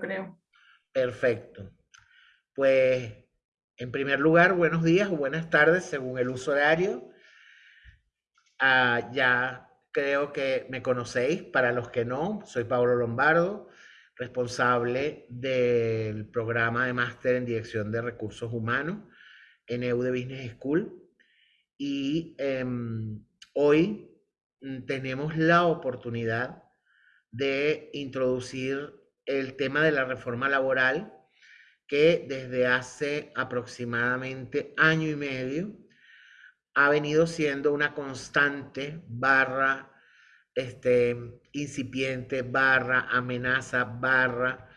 creo. Perfecto. Pues, en primer lugar, buenos días o buenas tardes, según el uso horario. Ah, ya creo que me conocéis, para los que no, soy Pablo Lombardo, responsable del programa de máster en Dirección de Recursos Humanos en EUD Business School. Y em, hoy mm, tenemos la oportunidad de introducir el tema de la reforma laboral que desde hace aproximadamente año y medio ha venido siendo una constante barra este, incipiente, barra amenaza, barra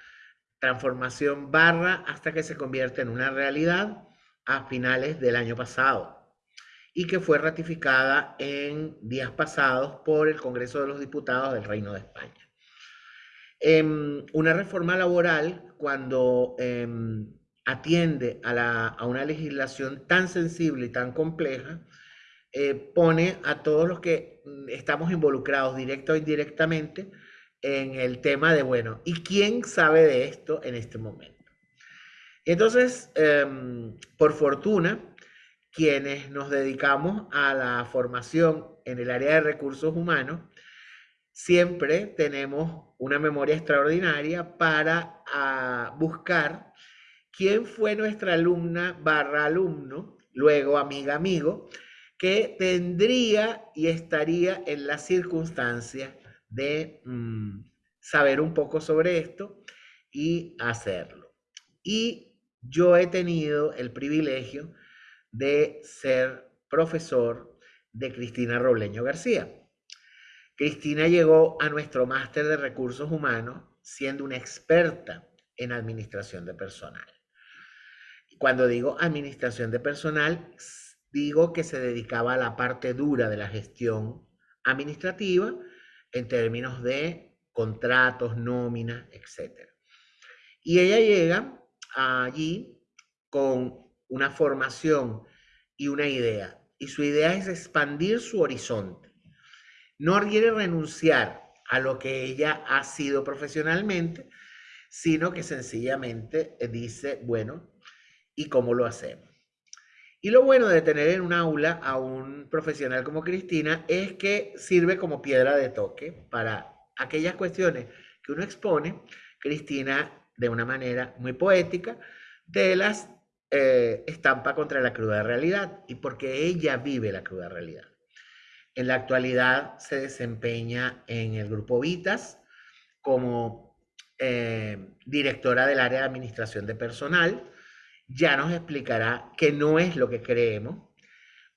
transformación, barra hasta que se convierte en una realidad a finales del año pasado y que fue ratificada en días pasados por el Congreso de los Diputados del Reino de España. Em, una reforma laboral, cuando em, atiende a, una legislación tan sensible y tan compleja, eh, pone a todos los que mm, estamos involucrados directo o indirectamente en el tema de, bueno, ¿y quién sabe de esto en este momento? Entonces, em, por fortuna, quienes nos dedicamos a la formación en el área de recursos humanos, siempre tenemos una memoria extraordinaria para ah, buscar quién fue nuestra alumna barra alumno, luego amiga amigo, que tendría y estaría en la circunstancia de mm, saber un poco sobre esto y hacerlo. Y yo he tenido el privilegio de ser profesor de Cristina Robleño García. Cristina llegó a nuestro máster de recursos humanos siendo una experta en administración de personal. Cuando digo administración de personal, digo que se dedicaba a la parte dura de la gestión administrativa en términos de contratos, nóminas, etc. Y ella llega allí con una formación y una idea. Y su idea es expandir su horizonte no quiere renunciar a lo que ella ha sido profesionalmente, sino que sencillamente dice, bueno, ¿y cómo lo hacemos? Y lo bueno de tener en un aula a un profesional como Cristina es que sirve como piedra de toque para aquellas cuestiones que uno expone. Cristina, de una manera muy poética, de las eh, estampa contra la cruda realidad y porque ella vive la cruda realidad. En la actualidad se desempeña en el Grupo Vitas como eh, directora del área de administración de personal. Ya nos explicará que no es lo que creemos,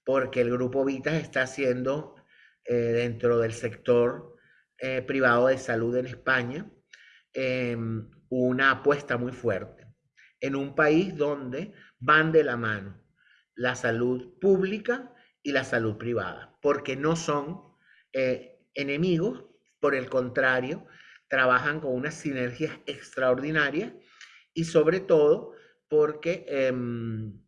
porque el Grupo Vitas está haciendo eh, dentro del sector eh, privado de salud en España em, una apuesta muy fuerte en un país donde van de la mano la salud pública y la salud privada, porque no son eh, enemigos, por el contrario, trabajan con unas sinergias extraordinarias y sobre todo porque em,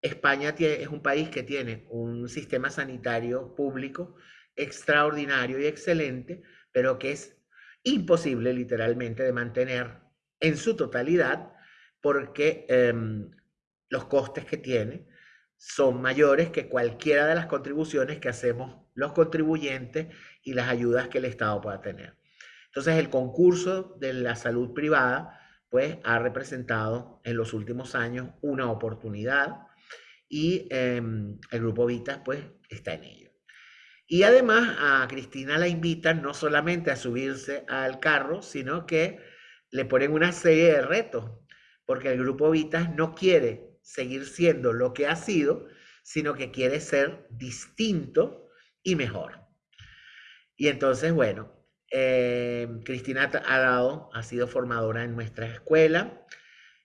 España es un país que tiene un sistema sanitario público extraordinario y excelente, pero que es imposible literalmente de mantener en su totalidad porque em, los costes que tiene son mayores que cualquiera de las contribuciones que hacemos los contribuyentes y las ayudas que el Estado pueda tener. Entonces, el concurso de la salud privada, pues, ha representado en los últimos años una oportunidad y em, el Grupo Vitas, pues, está en ello. Y además a Cristina la invitan no solamente a subirse al carro, sino que le ponen una serie de retos, porque el Grupo Vitas no quiere seguir siendo lo que ha sido, sino que quiere ser distinto y mejor. Y entonces, bueno, eh, Cristina ha dado, ha sido formadora en nuestra escuela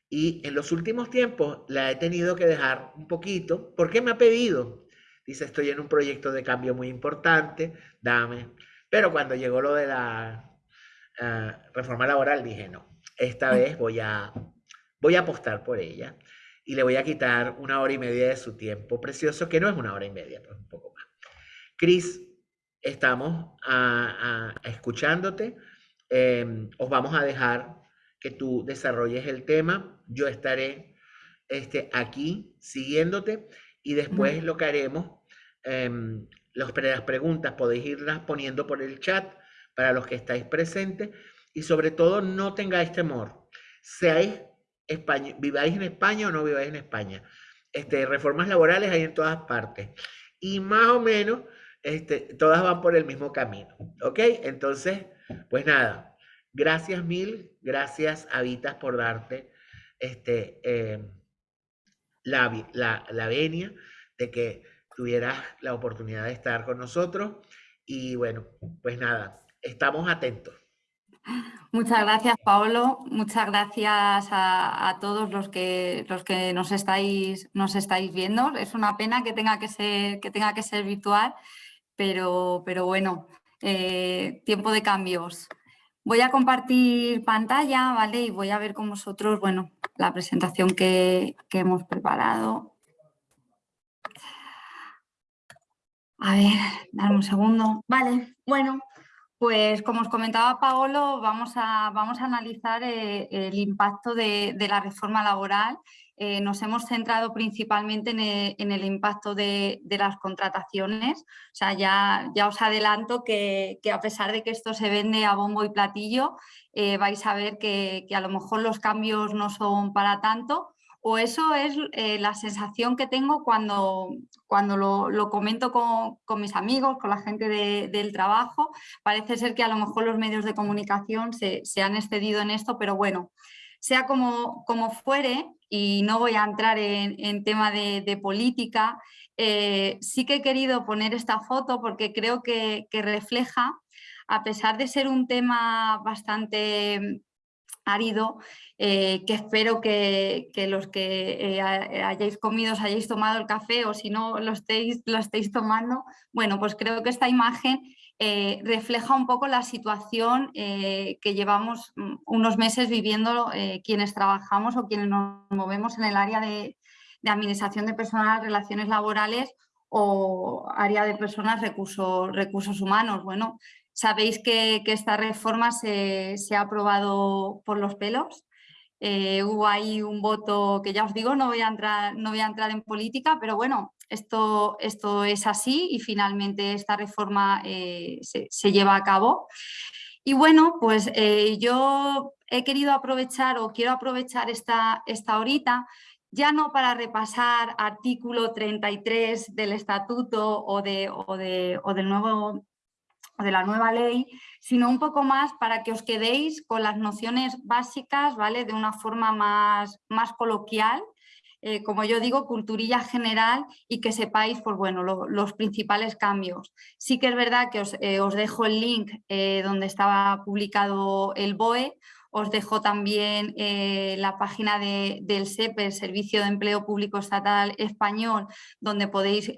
y en los últimos tiempos la he tenido que dejar un poquito porque me ha pedido. Dice, estoy en un proyecto de cambio muy importante, dame. Pero cuando llegó lo de la eh, reforma laboral, dije, no, esta vez voy a, voy a apostar por ella y le voy a quitar una hora y media de su tiempo precioso, que no es una hora y media, pero un poco más. Cris, estamos escuchándote. Em, os vamos a dejar que tú desarrolles el tema. Yo estaré este, aquí siguiéndote y después lo que haremos, em, las preguntas podéis irlas poniendo por el chat para los que estáis presentes y sobre todo no tengáis temor. Seáis España, viváis en España o no viváis en España. Este, reformas laborales hay en todas partes. Y más o menos, este, todas van por el mismo camino. ¿Ok? Entonces, pues nada, gracias mil, gracias Habitas por darte este, em, la, la, la venia de que tuvieras la oportunidad de estar con nosotros. Y bueno, pues nada, estamos atentos. Muchas gracias, Paolo. Muchas gracias a, todos los que, los que nos, estáis, nos estáis viendo. Es una pena que tenga que ser, que tenga que ser virtual, pero, pero bueno, eh, tiempo de cambios. Voy a compartir pantalla, ¿vale? Y voy a ver con vosotros, bueno, la presentación que, que hemos preparado. A ver, dame un segundo. Vale, bueno, pues como os comentaba Paolo, vamos a, vamos a analizar eh, el impacto de, la reforma laboral. Eh, nos hemos centrado principalmente en el, impacto de, las contrataciones. O sea, ya, ya os adelanto que, a pesar de que esto se vende a bombo y platillo, eh, vais a ver que, que a lo mejor los cambios no son para tanto, o eso es eh, la sensación que tengo cuando, cuando lo, comento con, mis amigos, con la gente del trabajo. Parece ser que a lo mejor los medios de comunicación se, han excedido en esto, pero bueno, sea como, como fuere, y no voy a entrar en, tema de, política, eh, sí que he querido poner esta foto porque creo que, que refleja, a pesar de ser un tema bastante árido, eh, que espero que, los que eh, hayáis comido os hayáis tomado el café o si no lo estéis, lo estéis tomando. Bueno, pues creo que esta imagen eh, refleja un poco la situación que llevamos mm, unos meses viviendo quienes trabajamos o quienes nos movemos en el área de, administración de personal, relaciones laborales o área de personas, recursos, recursos humanos. Bueno, Sabéis que, esta reforma se, ha aprobado por los pelos. Eh, hubo ahí un voto que ya os digo, no voy a entrar, no voy a entrar en política, pero bueno, esto, esto es así y finalmente esta reforma eh, se, lleva a cabo. Y bueno, pues eh, yo he querido aprovechar o quiero aprovechar esta, esta horita ya no para repasar artículo 33 del estatuto o, de, o, de, o del nuevo de la nueva ley, sino un poco más para que os quedéis con las nociones básicas, ¿vale? De una forma más, más coloquial, eh, como yo digo, culturilla general y que sepáis pues, bueno, los principales cambios. Sí que es verdad que os, eh, dejo el link eh, donde estaba publicado el BOE, os dejo también la página del SEPE, Servicio de Empleo Público Estatal Español, donde podéis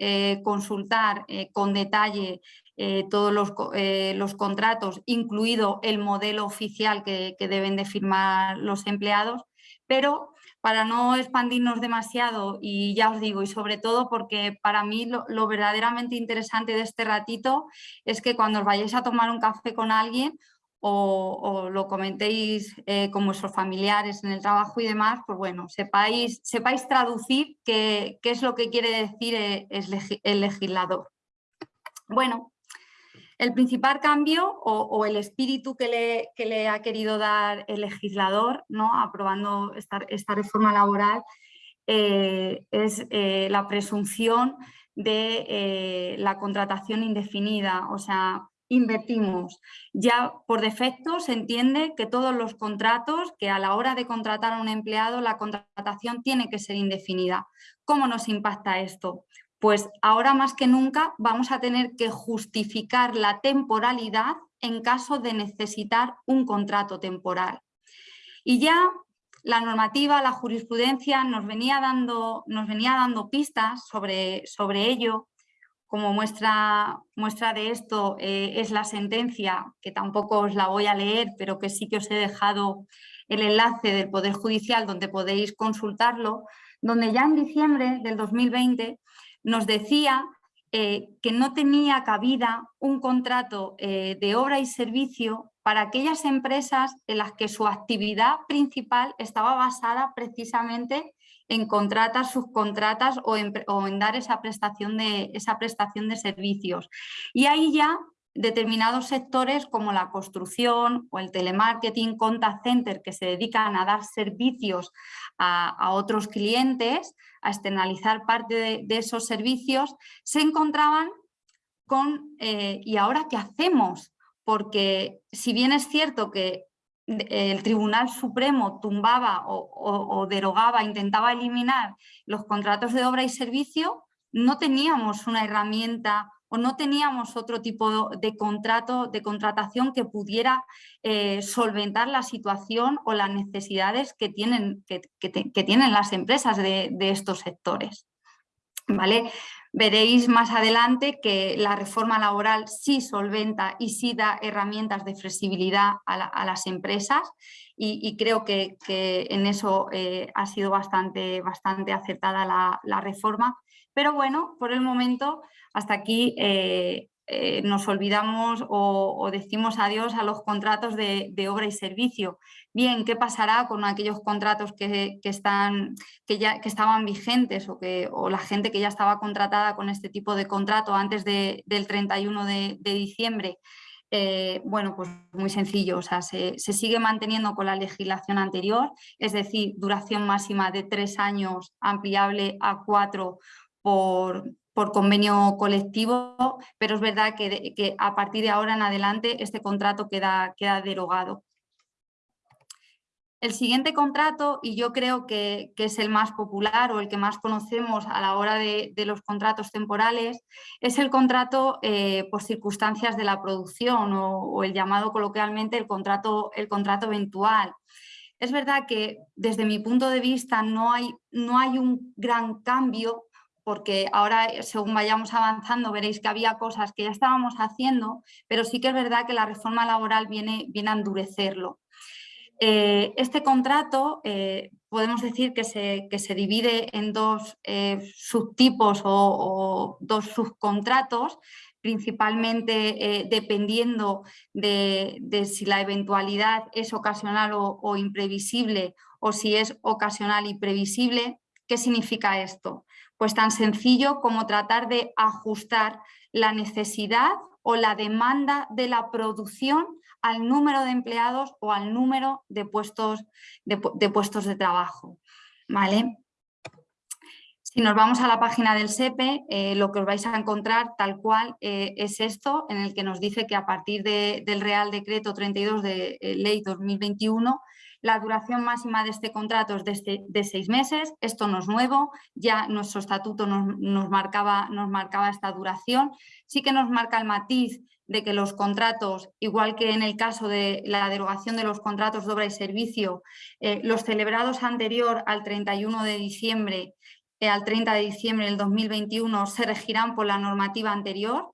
consultar con detalle eh, todos eh, los, contratos, incluido el modelo oficial que, deben de firmar los empleados, pero para no expandirnos demasiado y ya os digo, y sobre todo porque para mí lo, verdaderamente interesante de este ratito es que cuando os vayáis a tomar un café con alguien o, lo comentéis eh, con vuestros familiares en el trabajo y demás, pues bueno, sepáis, sepáis traducir qué, es lo que quiere decir el legislador. Bueno, el principal cambio o, el espíritu que le, ha querido dar el legislador, ¿no? aprobando esta, reforma laboral, eh, es eh, la presunción de eh, la contratación indefinida, o sea, invertimos. Ya por defecto se entiende que todos los contratos, que a la hora de contratar a un empleado, la contratación tiene que ser indefinida. ¿Cómo nos impacta esto? Pues ahora más que nunca vamos a tener que justificar la temporalidad en caso de necesitar un contrato temporal. Y ya la normativa, la jurisprudencia nos venía dando, nos venía dando pistas sobre, sobre ello. Como muestra, muestra de esto eh, es la sentencia, que tampoco os la voy a leer, pero que sí que os he dejado el enlace del Poder Judicial donde podéis consultarlo, donde ya en diciembre del 2020 nos decía eh, que no tenía cabida un contrato eh, de obra y servicio para aquellas empresas en las que su actividad principal estaba basada precisamente en contratas, subcontratas o en, o en dar esa prestación, de, esa prestación de servicios. Y ahí ya determinados sectores como la construcción o el telemarketing, contact center, que se dedican a dar servicios a, otros clientes, a externalizar parte de, esos servicios, se encontraban con eh, ¿y ahora qué hacemos? Porque si bien es cierto que el Tribunal Supremo tumbaba o, derogaba, intentaba eliminar los contratos de obra y servicio, no teníamos una herramienta o no teníamos otro tipo de contrato, de contratación que pudiera eh, solventar la situación o las necesidades que tienen, que, tienen las empresas de, estos sectores. ¿Vale? Veréis más adelante que la reforma laboral sí solventa y sí da herramientas de flexibilidad a, las empresas y, creo que, en eso eh, ha sido bastante, bastante acertada la, reforma. Pero bueno, por el momento hasta aquí eh, eh, nos olvidamos o, decimos adiós a los contratos de, obra y servicio. Bien, ¿qué pasará con aquellos contratos que, están, que, ya, que estaban vigentes o, que, o la gente que ya estaba contratada con este tipo de contrato antes del 31 de, diciembre? Eh, bueno, pues muy sencillo, o sea, se, se, sigue manteniendo con la legislación anterior, es decir, duración máxima de tres años, ampliable a cuatro por, por convenio colectivo, pero es verdad que, a partir de ahora en adelante este contrato queda, queda derogado. El siguiente contrato, y yo creo que, es el más popular o el que más conocemos a la hora de, los contratos temporales, es el contrato eh, por circunstancias de la producción o, el llamado coloquialmente el contrato, el contrato eventual. Es verdad que desde mi punto de vista no hay, no hay un gran cambio porque ahora eh, según vayamos avanzando veréis que había cosas que ya estábamos haciendo, pero sí que es verdad que la reforma laboral viene, viene a endurecerlo. Eh, este contrato eh, podemos decir que se, que se, divide en dos subtipos o, dos subcontratos, principalmente dependiendo de, si la eventualidad es ocasional o imprevisible o si es ocasional y previsible. ¿Qué significa esto? Pues tan sencillo como tratar de ajustar la necesidad o la demanda de la producción al número de empleados o al número de puestos de, puestos de trabajo. ¿vale? Si nos vamos a la página del SEPE, eh, lo que os vais a encontrar tal cual eh, es esto, en el que nos dice que a partir del Real Decreto 32 de eh, Ley 2021 la duración máxima de este contrato es de, este, de seis meses, esto no es nuevo, ya nuestro estatuto nos, marcaba, nos marcaba esta duración. Sí que nos marca el matiz de que los contratos, igual que en el caso de la derogación de los contratos de obra y servicio, eh, los celebrados anterior al 31 de diciembre, eh, al 30 de diciembre del 2021 se regirán por la normativa anterior,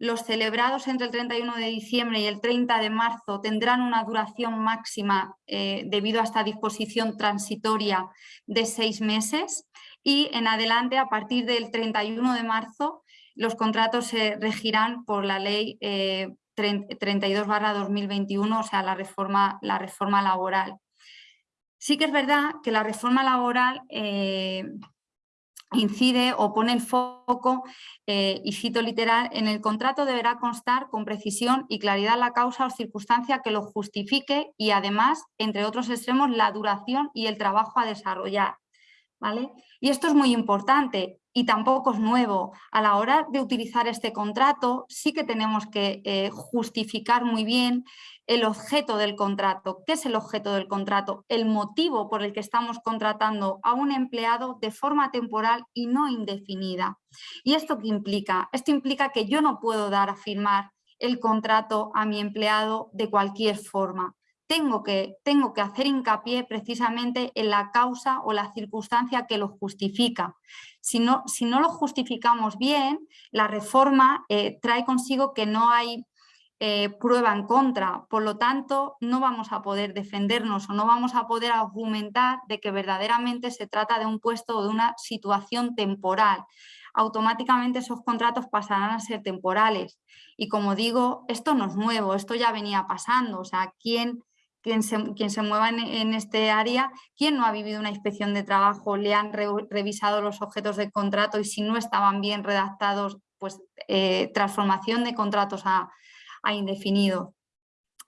los celebrados entre el 31 de diciembre y el 30 de marzo tendrán una duración máxima eh, debido a esta disposición transitoria de seis meses y en adelante a partir del 31 de marzo los contratos se regirán por la ley 32 eh, 2021, o sea la reforma, la reforma laboral. Sí que es verdad que la reforma laboral eh, incide o pone el foco, eh, y cito literal, en el contrato deberá constar con precisión y claridad la causa o circunstancia que lo justifique y además, entre otros extremos, la duración y el trabajo a desarrollar. ¿vale? Y esto es muy importante y tampoco es nuevo. A la hora de utilizar este contrato sí que tenemos que eh, justificar muy bien el objeto del contrato. ¿Qué es el objeto del contrato? El motivo por el que estamos contratando a un empleado de forma temporal y no indefinida. ¿Y esto qué implica? Esto implica que yo no puedo dar a firmar el contrato a mi empleado de cualquier forma. Tengo que, tengo que hacer hincapié precisamente en la causa o la circunstancia que lo justifica. Si no, si no lo justificamos bien, la reforma eh, trae consigo que no hay eh, prueba en contra. Por lo tanto, no vamos a poder defendernos o no vamos a poder argumentar de que verdaderamente se trata de un puesto o de una situación temporal. automáticamente esos contratos pasarán a ser temporales. Y como digo, esto no es nuevo, esto ya venía pasando. O sea, ¿quién, quien, se, se mueva en, este área, quién no ha vivido una inspección de trabajo, le han revisado los objetos del contrato y si no estaban bien redactados, pues eh, transformación de contratos a, a indefinido.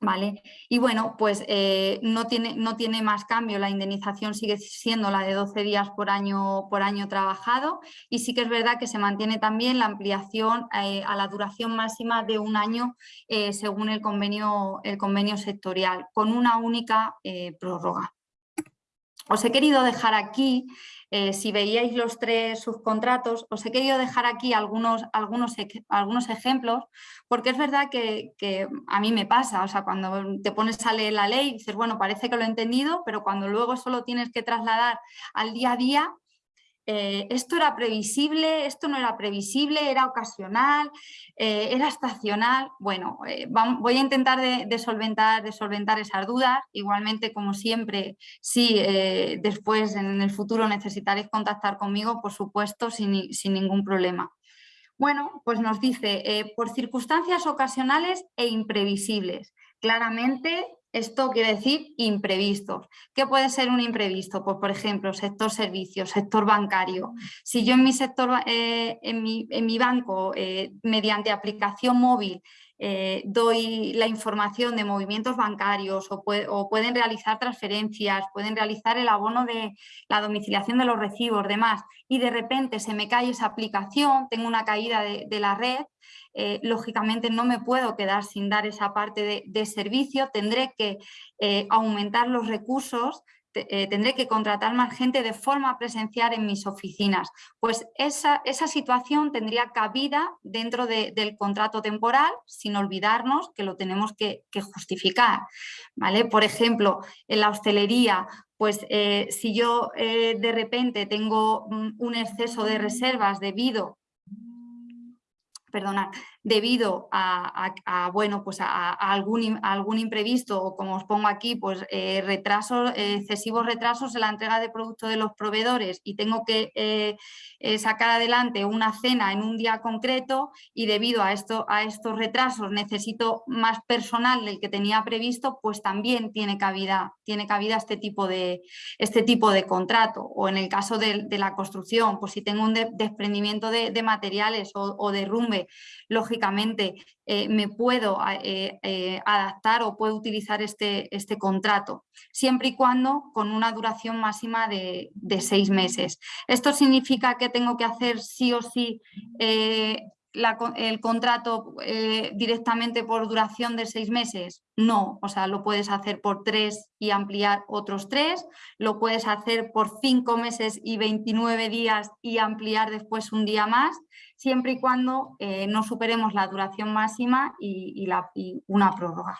¿Vale? Y bueno, pues eh, no, tiene, no tiene más cambio, la indemnización sigue siendo la de 12 días por año, por año trabajado y sí que es verdad que se mantiene también la ampliación eh, a la duración máxima de un año eh, según el convenio, el convenio sectorial, con una única prórroga. Os he querido dejar aquí eh, si veíais los tres subcontratos, os he querido dejar aquí algunos, algunos, algunos ejemplos, porque es verdad que, que, a mí me pasa, o sea, cuando te pones a leer la ley, dices, bueno, parece que lo he entendido, pero cuando luego solo tienes que trasladar al día a día, eh, esto era previsible, esto no era previsible, era ocasional, eh, era estacional. Bueno, eh, voy a intentar de, de solventar esas dudas. Igualmente, como siempre, si después en el futuro necesitaréis contactar conmigo, por supuesto, sin, sin ningún problema. Bueno, pues nos dice, por circunstancias ocasionales e imprevisibles. Claramente esto quiere decir imprevistos. ¿Qué puede ser un imprevisto? Pues, por ejemplo, sector servicios, sector bancario. Si yo en mi sector, eh, en, mi, banco, eh, mediante aplicación móvil, eh, doy la información de movimientos bancarios o, pueden realizar transferencias, pueden realizar el abono de la domiciliación de los recibos, demás, y de repente se me cae esa aplicación, tengo una caída de, la red, eh, lógicamente no me puedo quedar sin dar esa parte de, servicio, tendré que eh, aumentar los recursos eh, tendré que contratar más gente de forma presencial en mis oficinas. Pues esa, esa situación tendría cabida dentro del contrato temporal, sin olvidarnos que lo tenemos que, justificar. ¿vale? Por ejemplo, en la hostelería, pues eh, si yo eh, de repente tengo mm, un exceso de reservas debido perdonad, debido a, bueno, pues a, algún, algún, imprevisto o como os pongo aquí, pues eh, retrasos, excesivos retrasos en la entrega de productos de los proveedores y tengo que eh, eh, sacar adelante una cena en un día concreto y debido a, esto, a estos retrasos necesito más personal del que tenía previsto, pues también tiene cabida, tiene cabida este, tipo de, este tipo de contrato. O en el caso de, la construcción, pues si tengo un desprendimiento de, materiales o, o derrumbe eh, me puedo eh, eh, adaptar o puedo utilizar este, este, contrato, siempre y cuando con una duración máxima de, seis meses. Esto significa que tengo que hacer sí o sí el contrato directamente por duración de seis meses? No, o sea, lo puedes hacer por tres y ampliar otros tres, lo puedes hacer por cinco meses y 29 días y ampliar después un día más, siempre y cuando eh, no superemos la duración máxima y, una prórroga.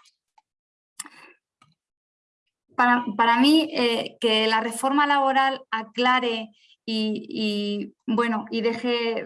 Para, mí, eh, que la reforma laboral aclare y, bueno, y deje,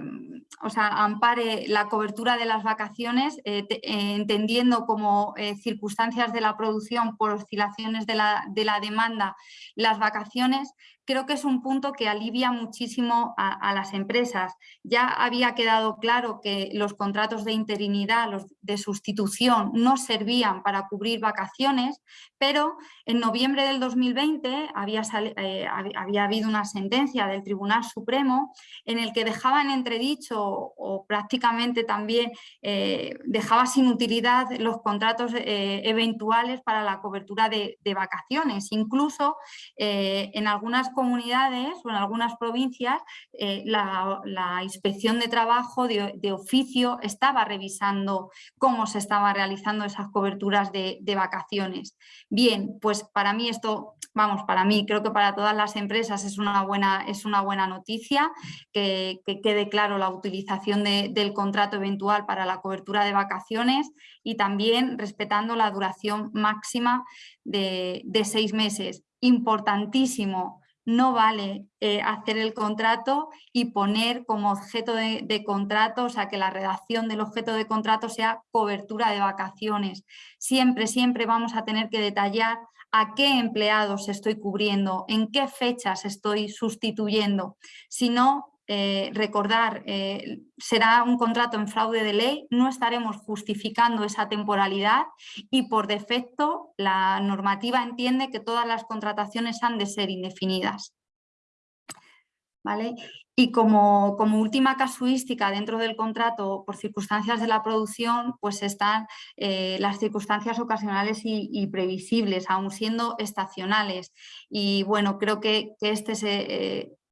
o sea, ampare la cobertura de las vacaciones, eh, entendiendo como circunstancias de la producción por oscilaciones de la, de la demanda las vacaciones, creo que es un punto que alivia muchísimo a, las empresas. Ya había quedado claro que los contratos de interinidad, los de sustitución, no servían para cubrir vacaciones, pero en noviembre del 2020 había, eh, había habido una sentencia del Tribunal Supremo en el que dejaba en entredicho o prácticamente también eh, dejaba sin utilidad los contratos eh, eventuales para la cobertura de, de vacaciones. Incluso en algunas comunidades o en algunas provincias eh, la, inspección de trabajo de, oficio estaba revisando cómo se estaban realizando esas coberturas de, vacaciones. Bien, pues para mí esto, vamos, para mí, creo que para todas las empresas es una buena, es una buena noticia que, quede claro la utilización del contrato eventual para la cobertura de vacaciones y también respetando la duración máxima de, de seis meses. Importantísimo no vale eh, hacer el contrato y poner como objeto de, contrato, o sea, que la redacción del objeto de contrato sea cobertura de vacaciones. Siempre, siempre vamos a tener que detallar a qué empleados estoy cubriendo, en qué fechas estoy sustituyendo. Si no, eh, recordar, eh, será un contrato en fraude de ley, no estaremos justificando esa temporalidad y por defecto la normativa entiende que todas las contrataciones han de ser indefinidas. ¿Vale? Y como, como, última casuística dentro del contrato por circunstancias de la producción, pues están eh, las circunstancias ocasionales y, previsibles, aun siendo estacionales. Y bueno, creo que, este es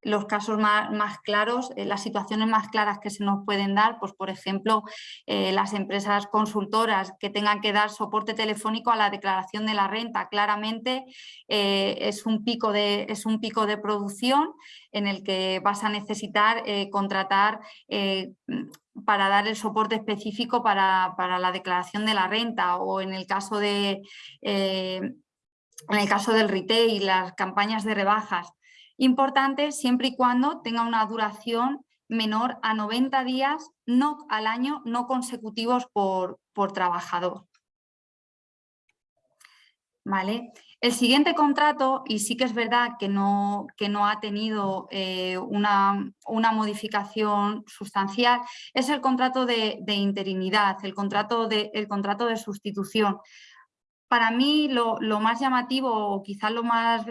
los casos más, claros, eh, las situaciones más claras que se nos pueden dar, pues por ejemplo, eh, las empresas consultoras que tengan que dar soporte telefónico a la declaración de la renta, claramente eh, es, un pico de, es un pico de producción en el que vas a necesitar contratar para dar el soporte específico para, para, la declaración de la renta o en el caso de... en el caso del retail, las campañas de rebajas, Importante siempre y cuando tenga una duración menor a 90 días no al año, no consecutivos por, por trabajador. ¿Vale? El siguiente contrato, y sí que es verdad que no, que no ha tenido eh, una, una, modificación sustancial, es el contrato de, de interinidad, el contrato de, el contrato de sustitución para mí lo, más llamativo o quizás lo más,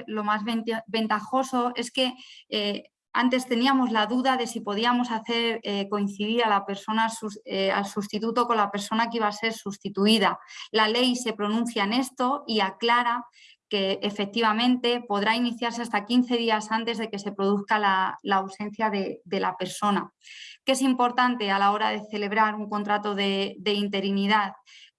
ventajoso es que eh, antes teníamos la duda de si podíamos hacer eh, coincidir a la persona, eh, al sustituto con la persona que iba a ser sustituida. La ley se pronuncia en esto y aclara que efectivamente podrá iniciarse hasta 15 días antes de que se produzca la, ausencia de, la persona. ¿Qué es importante a la hora de celebrar un contrato de interinidad?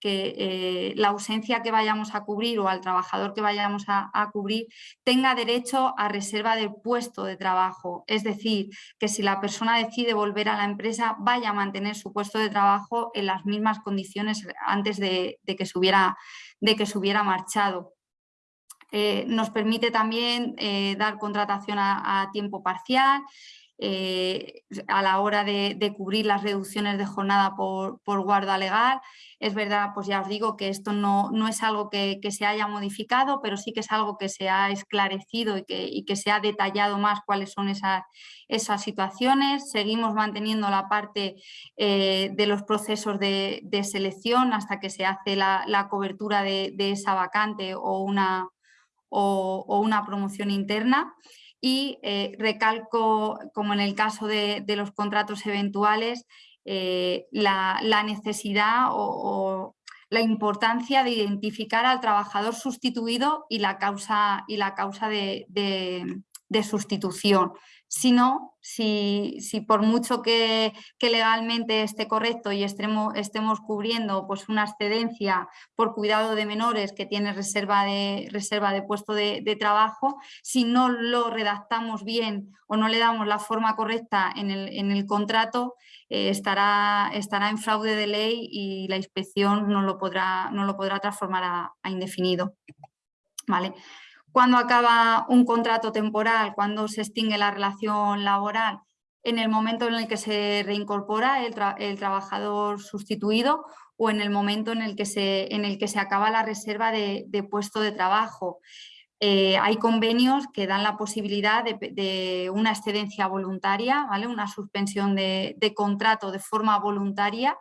Que eh, la ausencia que vayamos a cubrir o al trabajador que vayamos a, cubrir tenga derecho a reserva del puesto de trabajo. Es decir, que si la persona decide volver a la empresa vaya a mantener su puesto de trabajo en las mismas condiciones antes de, que, se hubiera, de que se hubiera marchado. Eh, nos permite también eh, dar contratación a tiempo parcial, eh, a la hora de, cubrir las reducciones de jornada por, guarda legal. Es verdad, pues ya os digo que esto no, no es algo que, se haya modificado, pero sí que es algo que se ha esclarecido y que, se ha detallado más cuáles son esas, esas situaciones. Seguimos manteniendo la parte eh, de los procesos de, selección hasta que se hace la, cobertura de, esa vacante o una, o una promoción interna y eh, recalco, como en el caso de, los contratos eventuales, eh, la, necesidad o, la importancia de identificar al trabajador sustituido y la causa, y la causa de, de sustitución sino si, si por mucho que, legalmente esté correcto y estemos, estemos cubriendo pues, una excedencia por cuidado de menores que tiene reserva de, reserva de puesto de, trabajo, si no lo redactamos bien o no le damos la forma correcta en el, contrato, eh, estará, estará en fraude de ley y la inspección no lo podrá, no lo podrá transformar a, a indefinido. ¿Vale? Cuando acaba un contrato temporal, cuando se extingue la relación laboral, en el momento en el que se reincorpora el, trabajador sustituido o en el momento en el que se, en el que se acaba la reserva de, puesto de trabajo. Eh, hay convenios que dan la posibilidad de, una excedencia voluntaria, ¿vale? una suspensión de, de contrato de forma voluntaria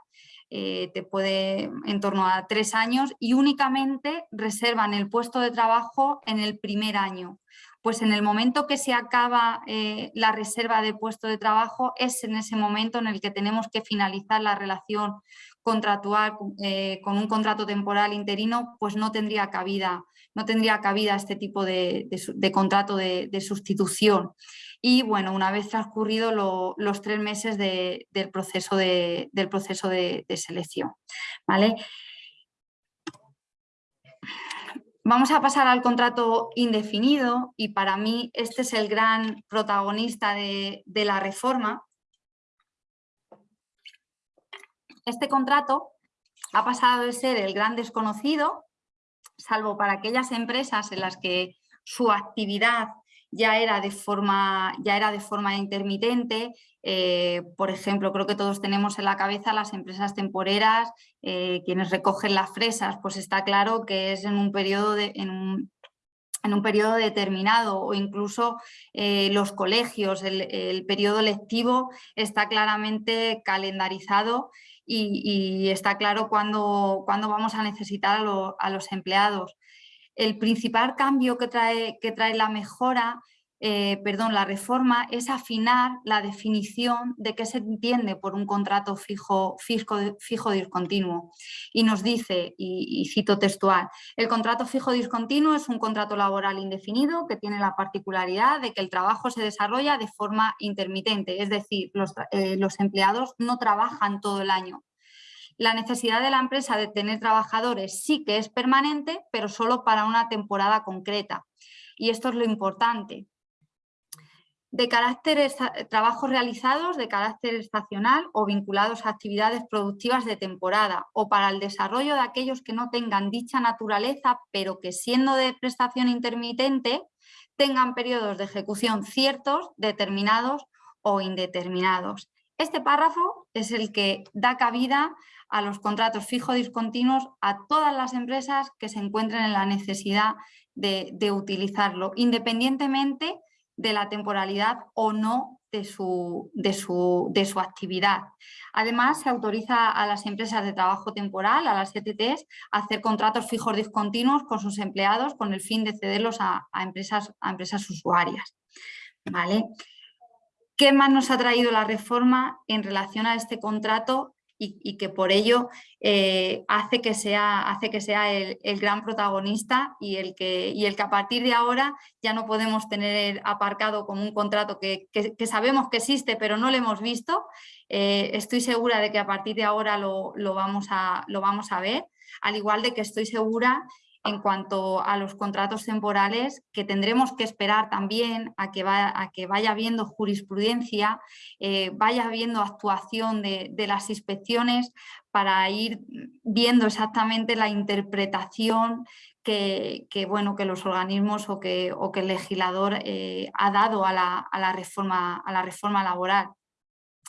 eh, te puede en torno a tres años y únicamente reservan el puesto de trabajo en el primer año. Pues en el momento que se acaba eh, la reserva de puesto de trabajo es en ese momento en el que tenemos que finalizar la relación contractual eh, con un contrato temporal interino, pues no tendría cabida, no tendría cabida este tipo de, contrato de, sustitución. Y bueno, una vez transcurrido los tres meses del proceso de, del proceso de, selección. ¿vale? Vamos a pasar al contrato indefinido y para mí este es el gran protagonista de, la reforma. Este contrato ha pasado de ser el gran desconocido, salvo para aquellas empresas en las que su actividad ya era de forma, ya era de forma intermitente. Eh, por ejemplo, creo que todos tenemos en la cabeza las empresas temporeras, eh, quienes recogen las fresas, pues está claro que es en un periodo en en un periodo determinado o incluso eh, los colegios, el, periodo lectivo está claramente calendarizado y, está claro cuándo, vamos a necesitar a, los empleados. El principal cambio que trae, la mejora eh, perdón, la reforma es afinar la definición de qué se entiende por un contrato fijo, fijo, discontinuo. Y nos dice, y, cito textual, el contrato fijo discontinuo es un contrato laboral indefinido que tiene la particularidad de que el trabajo se desarrolla de forma intermitente, es decir, los, eh, los empleados no trabajan todo el año, la necesidad de la empresa de tener trabajadores sí que es permanente, pero solo para una temporada concreta. Y esto es lo importante de carácter trabajos realizados de carácter estacional o vinculados a actividades productivas de temporada o para el desarrollo de aquellos que no tengan dicha naturaleza pero que siendo de prestación intermitente tengan periodos de ejecución ciertos, determinados o indeterminados. Este párrafo es el que da cabida a los contratos fijos discontinuos a todas las empresas que se encuentren en la necesidad de, utilizarlo, independientemente de la temporalidad o no de su, de su, de su actividad. Además, se autoriza a las empresas de trabajo temporal, a las ETTs, a hacer contratos fijos discontinuos con sus empleados con el fin de cederlos a, empresas, a empresas usuarias. ¿Vale? ¿Qué más nos ha traído la reforma en relación a este contrato y, que por ello eh, hace que sea, hace que sea el, gran protagonista y el, que, y el que a partir de ahora ya no podemos tener aparcado como un contrato que, sabemos que existe pero no lo hemos visto. Eh, estoy segura de que a partir de ahora lo, vamos a, lo vamos a ver, al igual de que estoy segura en cuanto a los contratos temporales, que tendremos que esperar también a que, a vaya habiendo jurisprudencia, eh, vaya habiendo actuación de, las inspecciones para ir viendo exactamente la interpretación que, bueno, que los organismos o que, el legislador eh, ha dado a la, reforma, a la reforma laboral.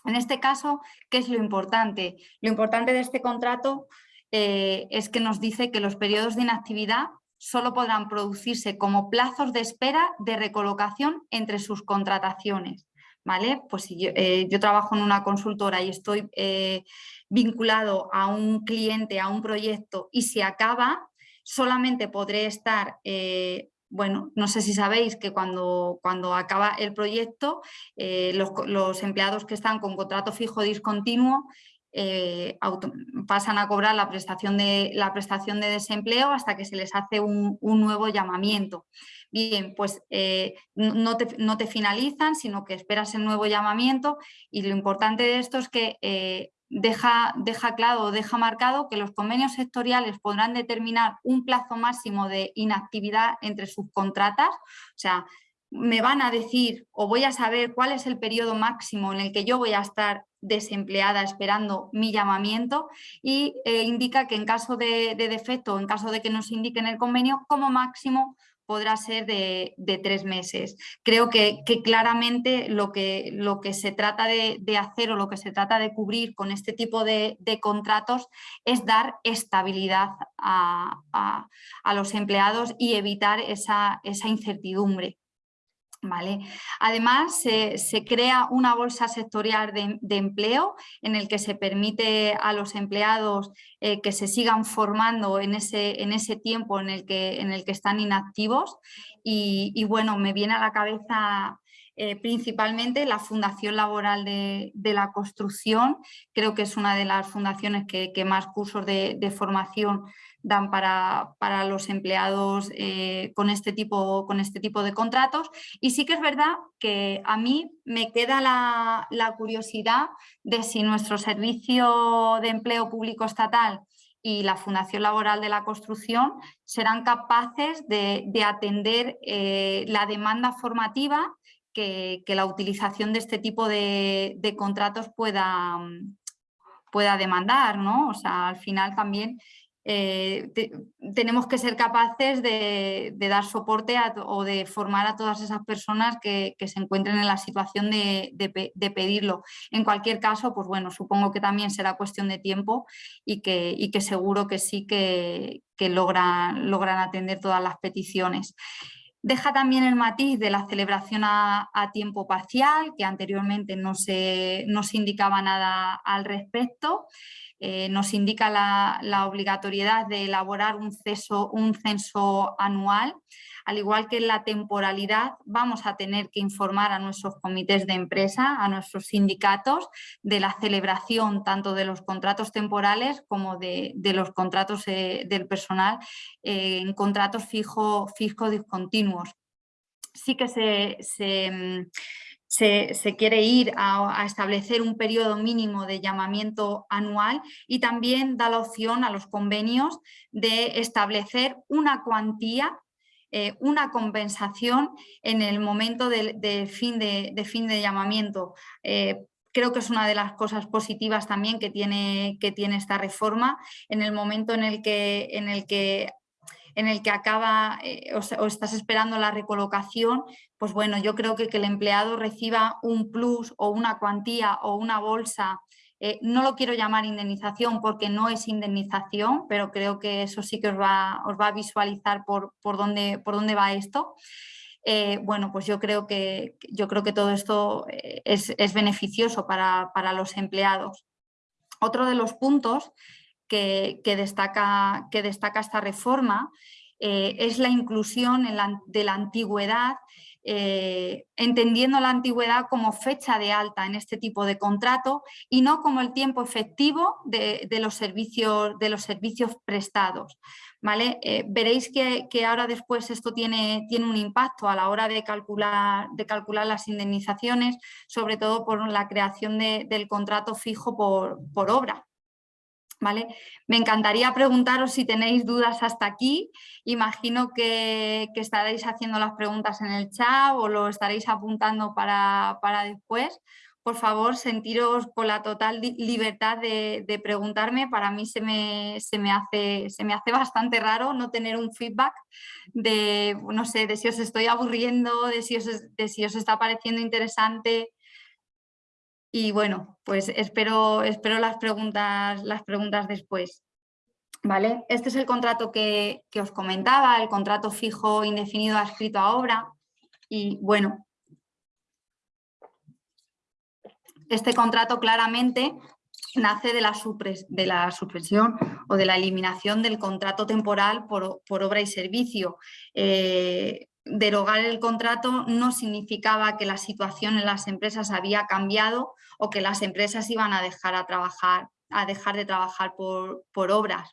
En este caso, ¿qué es lo importante? Lo importante de este contrato eh, es que nos dice que los periodos de inactividad solo podrán producirse como plazos de espera de recolocación entre sus contrataciones. ¿Vale? Pues si yo, eh, trabajo en una consultora y estoy eh, vinculado a un cliente, a un proyecto y se acaba, solamente podré estar bueno, no sé si sabéis que cuando, cuando acaba el proyecto, los, los, empleados que están con contrato fijo discontinuo eh, pasan a cobrar la prestación, de, la prestación de desempleo hasta que se les hace un, nuevo llamamiento. Bien, pues eh, no, te, finalizan, sino que esperas el nuevo llamamiento y lo importante de esto es que eh, deja, deja claro, deja marcado que los convenios sectoriales podrán determinar un plazo máximo de inactividad entre sus contratas, o sea, me van a decir o voy a saber cuál es el periodo máximo en el que yo voy a estar desempleada esperando mi llamamiento y eh, indica que en caso de, defecto, en caso de que nos indiquen el convenio, como máximo podrá ser de, tres meses. Creo que, claramente lo que, se trata de, hacer o lo que se trata de cubrir con este tipo de, contratos es dar estabilidad a, los empleados y evitar esa incertidumbre. Además, se, crea una bolsa sectorial de, empleo en el que se permite a los empleados eh, que se sigan formando en ese, en ese tiempo en el, que, en el que están inactivos. Y, bueno, me viene a la cabeza eh, principalmente la Fundación Laboral de, la Construcción, creo que es una de las fundaciones que, más cursos de, de formación dan para, para los empleados eh, con, este tipo, con este tipo de contratos. Y sí que es verdad que a mí me queda la, la curiosidad de si nuestro servicio de empleo público estatal y la Fundación Laboral de la Construcción serán capaces de, de atender eh, la demanda formativa que, que, la utilización de este tipo de, de contratos pueda, pueda demandar. ¿no? O sea, al final también eh, tenemos que ser capaces de, dar soporte o de formar a todas esas personas que, se encuentren en la situación de, pedirlo. En cualquier caso, pues bueno, supongo que también será cuestión de tiempo y que, seguro que sí que, logran, atender todas las peticiones. Deja también el matiz de la celebración a, tiempo parcial, que anteriormente no se, no se indicaba nada al respecto. Eh, nos indica la, obligatoriedad de elaborar un, censo anual al igual que en la temporalidad, vamos a tener que informar a nuestros comités de empresa, a nuestros sindicatos, de la celebración tanto de los contratos temporales como de, los contratos eh, del personal eh, en contratos fijo, fijo discontinuos. Sí que se, mm, se, quiere ir a, establecer un periodo mínimo de llamamiento anual y también da la opción a los convenios de establecer una cuantía eh, una compensación en el momento de, fin, de, fin de llamamiento. Eh, creo que es una de las cosas positivas también que tiene, que tiene esta reforma, en el momento en el que, en el que en el que acaba eh, o, estás esperando la recolocación, pues bueno, yo creo que que el empleado reciba un plus o una cuantía o una bolsa eh, no lo quiero llamar indemnización porque no es indemnización, pero creo que eso sí que os va, a visualizar por, por, dónde, por dónde va esto. Eh, bueno, pues yo creo que, yo creo que todo esto eh, es, beneficioso para, los empleados. Otro de los puntos que, destaca, que destaca, esta reforma es la inclusión de la antigüedad eh, entendiendo la antigüedad como fecha de alta en este tipo de contrato y no como el tiempo efectivo de, los, servicios, de los servicios prestados. ¿vale? Eh, veréis que, ahora después esto tiene, tiene un impacto a la hora de calcular, de calcular las indemnizaciones, sobre todo por la creación del contrato fijo por obra. Me encantaría preguntaros si tenéis dudas hasta aquí. Imagino que, estaréis haciendo las preguntas en el chat o lo estaréis apuntando para, después. Por favor, sentiros con la total libertad de, preguntarme. Para mí se me, se, me hace, se me hace bastante raro no tener un feedback de, no sé, de si os estoy aburriendo, de si de si os está pareciendo interesante, y bueno, pues espero, espero las, preguntas, las preguntas después. ¿Vale? Este es el contrato que, os comentaba, el contrato fijo indefinido adscrito a obra. Y bueno, este contrato claramente nace de la, de la supresión o de la eliminación del contrato temporal por, obra y servicio. Eh, derogar el contrato no significaba que la situación en las empresas había cambiado o que las empresas iban a dejar, a trabajar, a dejar de trabajar por, obras.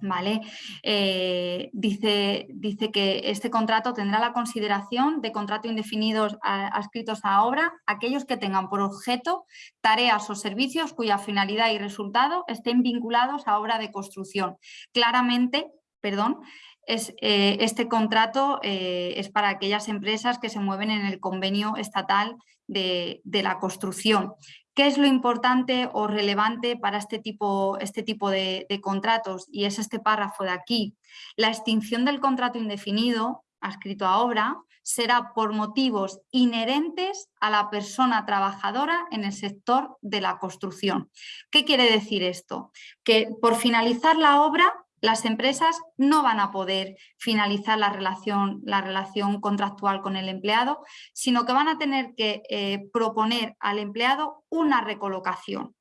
¿Vale? Eh, dice, dice, que este contrato tendrá la consideración de contrato indefinidos adscritos a obra aquellos que tengan por objeto tareas o servicios cuya finalidad y resultado estén vinculados a obra de construcción. Claramente, perdón, es, eh, este contrato eh, es para aquellas empresas que se mueven en el convenio estatal de, la construcción. ¿Qué es lo importante o relevante para este tipo, este tipo de, contratos? Y es este párrafo de aquí. La extinción del contrato indefinido, adscrito a obra, será por motivos inherentes a la persona trabajadora en el sector de la construcción. ¿Qué quiere decir esto? Que por finalizar la obra las empresas no van a poder finalizar la relación, la relación contractual con el empleado, sino que van a tener que eh, proponer al empleado una recolocación.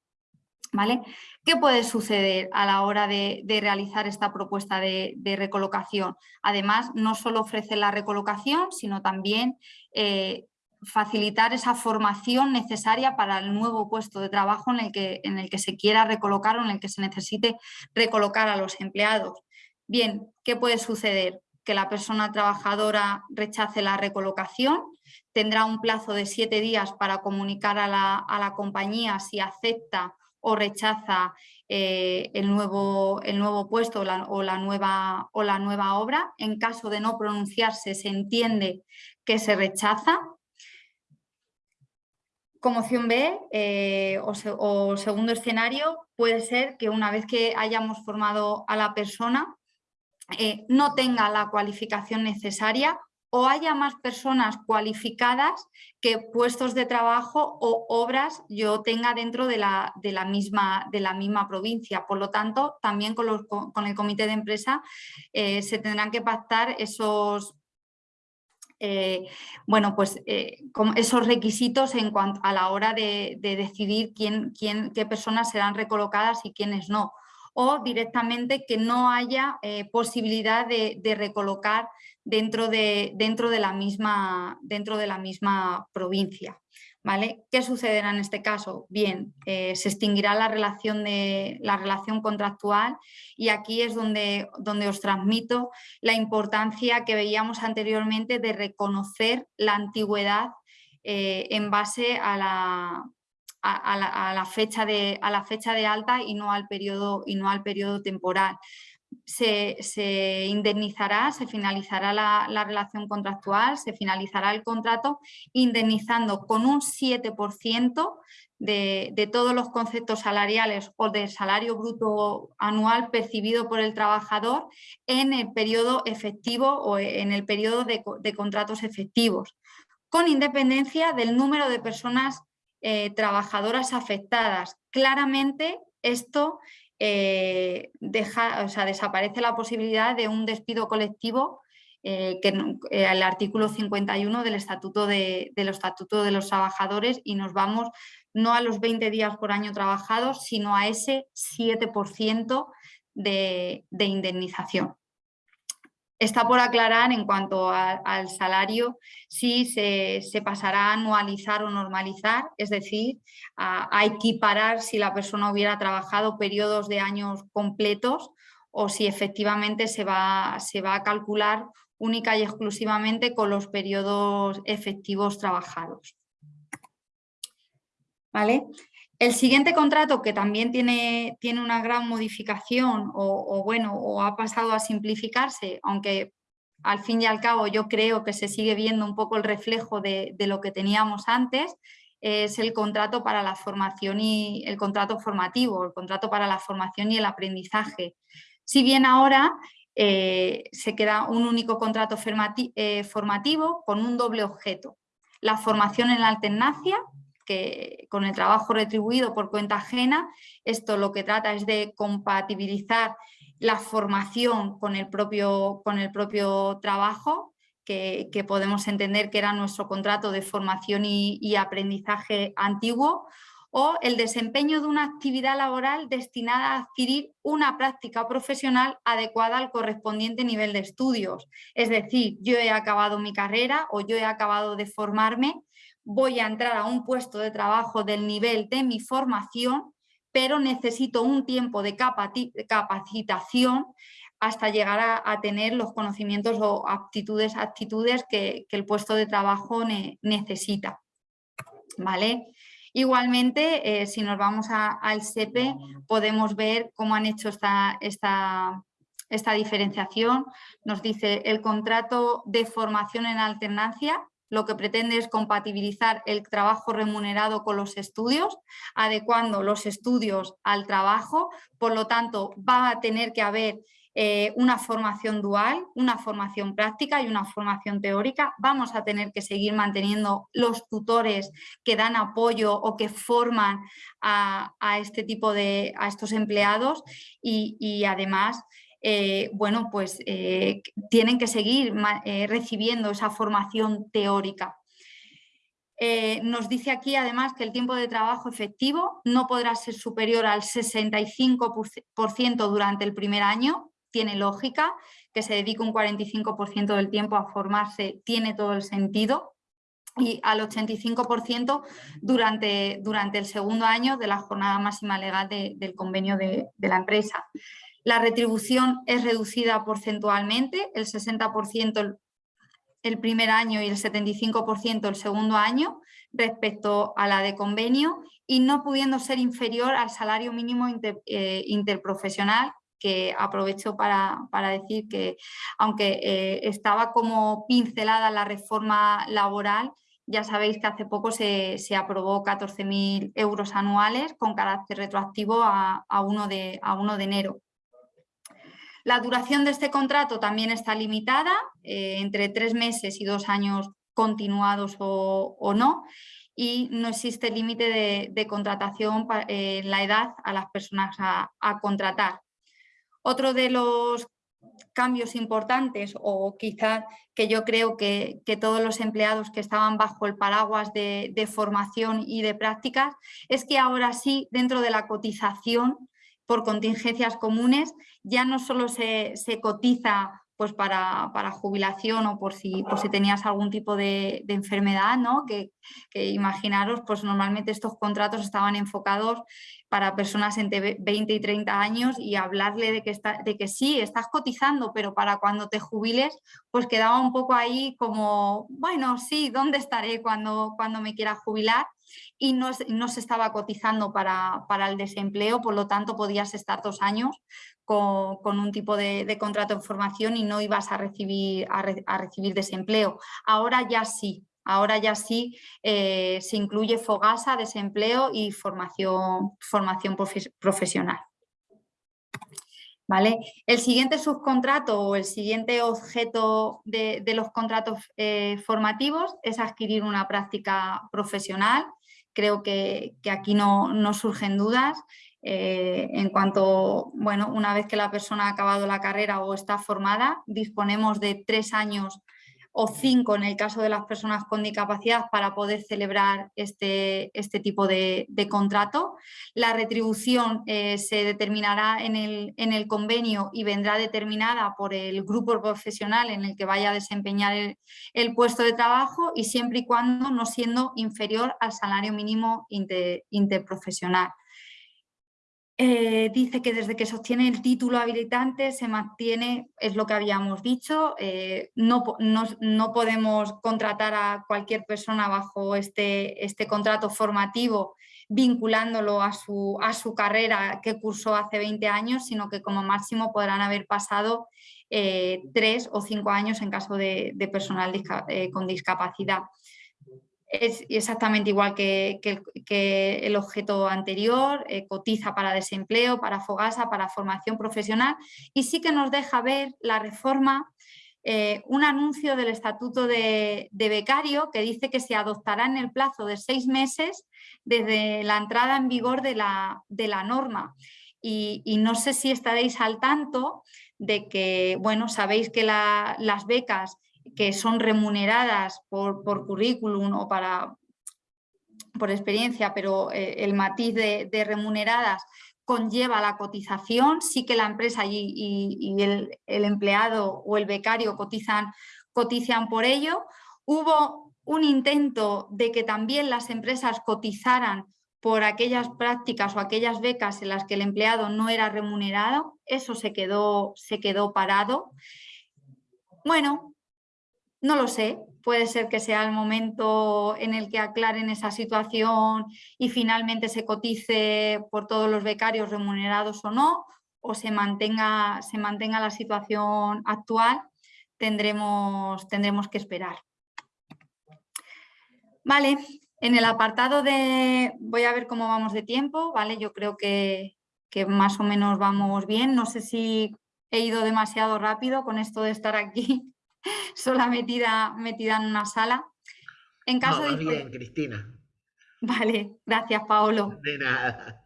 ¿Vale? ¿Qué puede suceder a la hora de, realizar esta propuesta de, recolocación? Además, no solo ofrece la recolocación, sino también eh, facilitar esa formación necesaria para el nuevo puesto de trabajo en el, que, en el que se quiera recolocar o en el que se necesite recolocar a los empleados. Bien, ¿qué puede suceder? Que la persona trabajadora rechace la recolocación, tendrá un plazo de siete días para comunicar a la, compañía si acepta o rechaza eh, el, nuevo, el, nuevo, puesto o la, nueva, o la nueva obra. En caso de no pronunciarse, se entiende que se rechaza como opción B eh, o, segundo escenario puede ser que una vez que hayamos formado a la persona eh, no tenga la cualificación necesaria o haya más personas cualificadas que puestos de trabajo o obras yo tenga dentro de la, de la, misma, de la misma, provincia. Por lo tanto, también con, los, con el comité de empresa eh, se tendrán que pactar esos, eh, bueno, pues eh, esos requisitos en cuanto a la hora de, decidir quién, quién, qué personas serán recolocadas y quiénes no. O directamente que no haya eh, posibilidad de, recolocar dentro de, dentro, de la misma, dentro de la misma provincia. ¿Qué sucederá en este caso? Bien, eh, se extinguirá la relación, contractual y aquí es donde, os transmito la importancia que veíamos anteriormente de reconocer la antigüedad eh, en base a la, fecha de, alta y no al periodo temporal se, indemnizará, se finalizará la, relación contractual, se finalizará el contrato indemnizando con un 7% de, de, todos los conceptos salariales o de salario bruto anual percibido por el trabajador en el periodo efectivo o en el periodo de, contratos efectivos, con independencia del número de personas eh, trabajadoras afectadas. Claramente esto eh, deja, o sea, desaparece la posibilidad de un despido colectivo eh, que eh, el artículo 51 del estatuto de, los estatutos de los trabajadores y nos vamos no a los 20 días por año trabajados, sino a ese 7% de indemnización. Está por aclarar en cuanto al salario si se, pasará a anualizar o normalizar, es decir, a, equiparar si la persona hubiera trabajado periodos de años completos o si efectivamente se va, se va a calcular única y exclusivamente con los periodos efectivos trabajados. ¿Vale? El siguiente contrato, que también tiene, tiene una gran modificación o, bueno, o ha pasado a simplificarse, aunque al fin y al cabo yo creo que se sigue viendo un poco el reflejo de, lo que teníamos antes, es el contrato para la formación y el contrato formativo, el contrato para la formación y el aprendizaje. Si bien ahora eh, se queda un único contrato eh, formativo con un doble objeto, la formación en la alternancia que con el trabajo retribuido por cuenta ajena, esto lo que trata es de compatibilizar la formación con el propio, con el propio trabajo, que, podemos entender que era nuestro contrato de formación y, aprendizaje antiguo, o el desempeño de una actividad laboral destinada a adquirir una práctica profesional adecuada al correspondiente nivel de estudios. Es decir, yo he acabado mi carrera o yo he acabado de formarme voy a entrar a un puesto de trabajo del nivel de mi formación, pero necesito un tiempo de capacitación hasta llegar a, tener los conocimientos o aptitudes, actitudes que, el puesto de trabajo necesita. ¿Vale? Igualmente, eh, si nos vamos al SEPE, podemos ver cómo han hecho esta, esta, esta diferenciación. Nos dice el contrato de formación en alternancia lo que pretende es compatibilizar el trabajo remunerado con los estudios, adecuando los estudios al trabajo, por lo tanto va a tener que haber eh, una formación dual, una formación práctica y una formación teórica. Vamos a tener que seguir manteniendo los tutores que dan apoyo o que forman a, este tipo de, a estos empleados y además eh, bueno, pues eh, tienen que seguir eh, recibiendo esa formación teórica. nos dice aquí además que el tiempo de trabajo efectivo no podrá ser superior al 65% durante el primer año, tiene lógica, que se dedique un 45% del tiempo a formarse tiene todo el sentido, y al 85% durante, durante el segundo año de la jornada máxima legal del convenio de la empresa. La retribución es reducida porcentualmente, el 60% el primer año y el 75% el segundo año respecto a la de convenio y no pudiendo ser inferior al salario mínimo eh, interprofesional que aprovecho para, decir que aunque eh, estaba como pincelada la reforma laboral, ya sabéis que hace poco se, aprobó 14.000 euros anuales con carácter retroactivo a, uno de, a 1 de enero. La duración de este contrato también está limitada, eh, entre tres meses y dos años continuados o, no, y no existe límite de, contratación en la edad a las personas a, contratar. Otro de los cambios importantes o quizás que yo creo que, todos los empleados que estaban bajo el paraguas de, formación y de prácticas es que ahora sí dentro de la cotización por contingencias comunes ya no solo se, se cotiza pues para, jubilación o por si, por si tenías algún tipo de, enfermedad, ¿no? Que, imaginaros, pues normalmente estos contratos estaban enfocados para personas entre 20 y 30 años y hablarle de que, está, de que sí, estás cotizando, pero para cuando te jubiles, pues quedaba un poco ahí como, bueno, sí, ¿dónde estaré cuando, cuando me quiera jubilar? Y no, no se estaba cotizando para, para el desempleo, por lo tanto podías estar dos años con, un tipo de, contrato en formación y no ibas a recibir, a, recibir desempleo. Ahora ya sí, ahora ya sí eh, se incluye FOGASA, desempleo y formación, formación profesional. ¿Vale? El siguiente subcontrato o el siguiente objeto de, los contratos eh, formativos es adquirir una práctica profesional. Creo que, que aquí no, no surgen dudas. Eh, en cuanto, bueno, una vez que la persona ha acabado la carrera o está formada, disponemos de tres años o cinco en el caso de las personas con discapacidad para poder celebrar este, este tipo de, contrato. La retribución eh, se determinará en el, en el, convenio y vendrá determinada por el grupo profesional en el que vaya a desempeñar el, el puesto de trabajo y siempre y cuando no siendo inferior al salario mínimo interprofesional. Eh, dice que desde que se obtiene el título habilitante se mantiene, es lo que habíamos dicho, eh, no, no, podemos contratar a cualquier persona bajo este, este contrato formativo vinculándolo a su, a su, carrera que cursó hace 20 años, sino que como máximo podrán haber pasado eh, tres o cinco años en caso de, personal con discapacidad es exactamente igual que, el objeto anterior, eh, cotiza para desempleo, para FOGASA, para formación profesional y sí que nos deja ver la reforma, eh, un anuncio del Estatuto de, Becario que dice que se adoptará en el plazo de seis meses desde la entrada en vigor de la, norma. Y, no sé si estaréis al tanto de que, bueno, sabéis que las becas que son remuneradas por, currículum o para, por experiencia, pero eh, el matiz de, remuneradas conlleva la cotización, sí que la empresa y, el, empleado o el becario cotizan, cotizan por ello. Hubo un intento de que también las empresas cotizaran por aquellas prácticas o aquellas becas en las que el empleado no era remunerado, eso se quedó, se quedó parado. Bueno, no lo sé, puede ser que sea el momento en el que aclaren esa situación y finalmente se cotice por todos los becarios remunerados o no, o se mantenga, se mantenga la situación actual, tendremos, tendremos que esperar. Vale, en el apartado de, voy a ver cómo vamos de tiempo, ¿vale? Yo creo que, que más o menos vamos bien, no sé si he ido demasiado rápido con esto de estar aquí sola metida, metida en una sala. En caso de... bien, Cristina. Vale, gracias Paolo. De nada.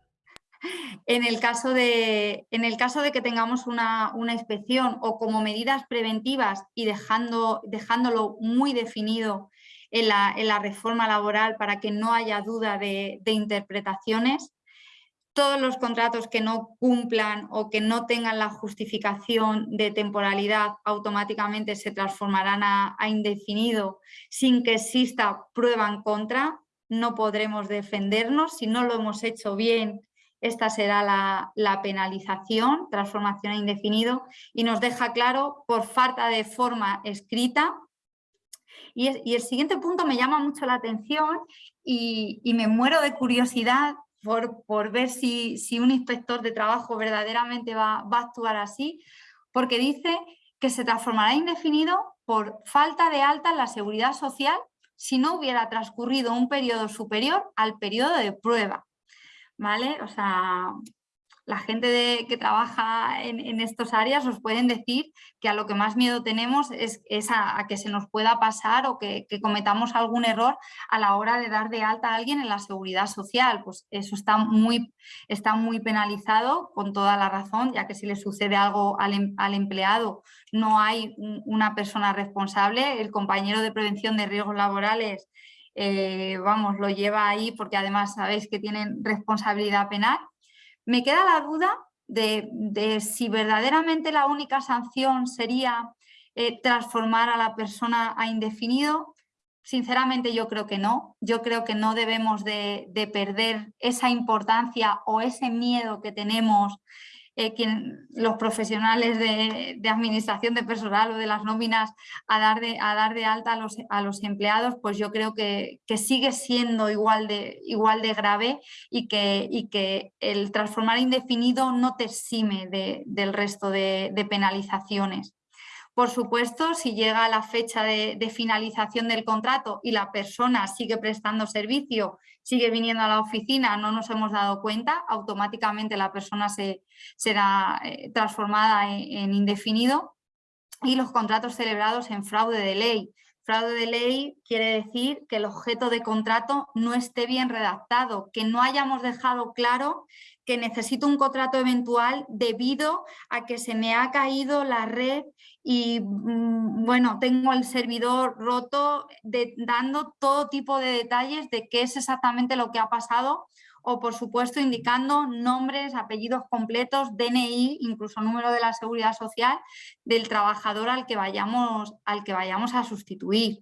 En el caso de, en el caso de que tengamos una, inspección o como medidas preventivas y dejando, dejándolo muy definido en la, en la, reforma laboral para que no haya duda de, de interpretaciones, todos los contratos que no cumplan o que no tengan la justificación de temporalidad automáticamente se transformarán a, indefinido sin que exista prueba en contra. No podremos defendernos. Si no lo hemos hecho bien, esta será la, penalización, transformación a indefinido, y nos deja claro por falta de forma escrita. Y, el siguiente punto me llama mucho la atención y, me muero de curiosidad por, ver si, un inspector de trabajo verdaderamente va, a actuar así, porque dice que se transformará indefinido por falta de alta en la seguridad social si no hubiera transcurrido un periodo superior al periodo de prueba. ¿Vale? O sea, la gente de, que trabaja en, estas áreas os pueden decir que a lo que más miedo tenemos es, a, que se nos pueda pasar o que, cometamos algún error a la hora de dar de alta a alguien en la seguridad social. Pues eso está muy, está muy penalizado con toda la razón, ya que si le sucede algo al, em, empleado no hay una persona responsable, el compañero de prevención de riesgos laborales eh, vamos, lo lleva ahí porque además sabéis que tienen responsabilidad penal me queda la duda de, si verdaderamente la única sanción sería eh, transformar a la persona a indefinido. Sinceramente yo creo que no. Yo creo que no debemos de perder esa importancia o ese miedo que tenemos eh, los profesionales de, administración de personal o de las nóminas a dar de, a dar de alta a los, a los empleados, pues yo creo que, sigue siendo igual de, igual de grave y que, y que el transformar indefinido no te exime del resto de penalizaciones. Por supuesto, si llega la fecha de, finalización del contrato y la persona sigue prestando servicio, sigue viniendo a la oficina, no nos hemos dado cuenta, automáticamente la persona se, será eh, transformada en indefinido y los contratos celebrados en fraude de ley. Fraude de ley quiere decir que el objeto de contrato no esté bien redactado, que no hayamos dejado claro que necesito un contrato eventual debido a que se me ha caído la red y mm, bueno, tengo el servidor roto dando todo tipo de detalles de qué es exactamente lo que ha pasado o por supuesto indicando nombres, apellidos completos, DNI, incluso número de la seguridad social del trabajador al que vayamos, al que vayamos a sustituir.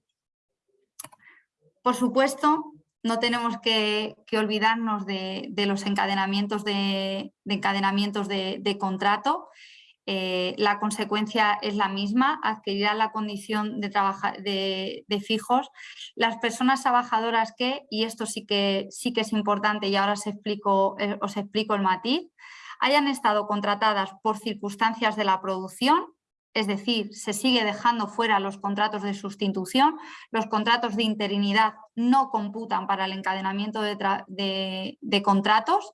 Por supuesto, no tenemos que, olvidarnos de, los encadenamientos de, encadenamientos de, contrato. Eh, la consecuencia es la misma, adquirirán la condición de, de, fijos. Las personas trabajadoras que, y esto sí que, sí que es importante y ahora eh, os explico el matiz, hayan estado contratadas por circunstancias de la producción, es decir, se sigue dejando fuera los contratos de sustitución, los contratos de interinidad no computan para el encadenamiento de, contratos,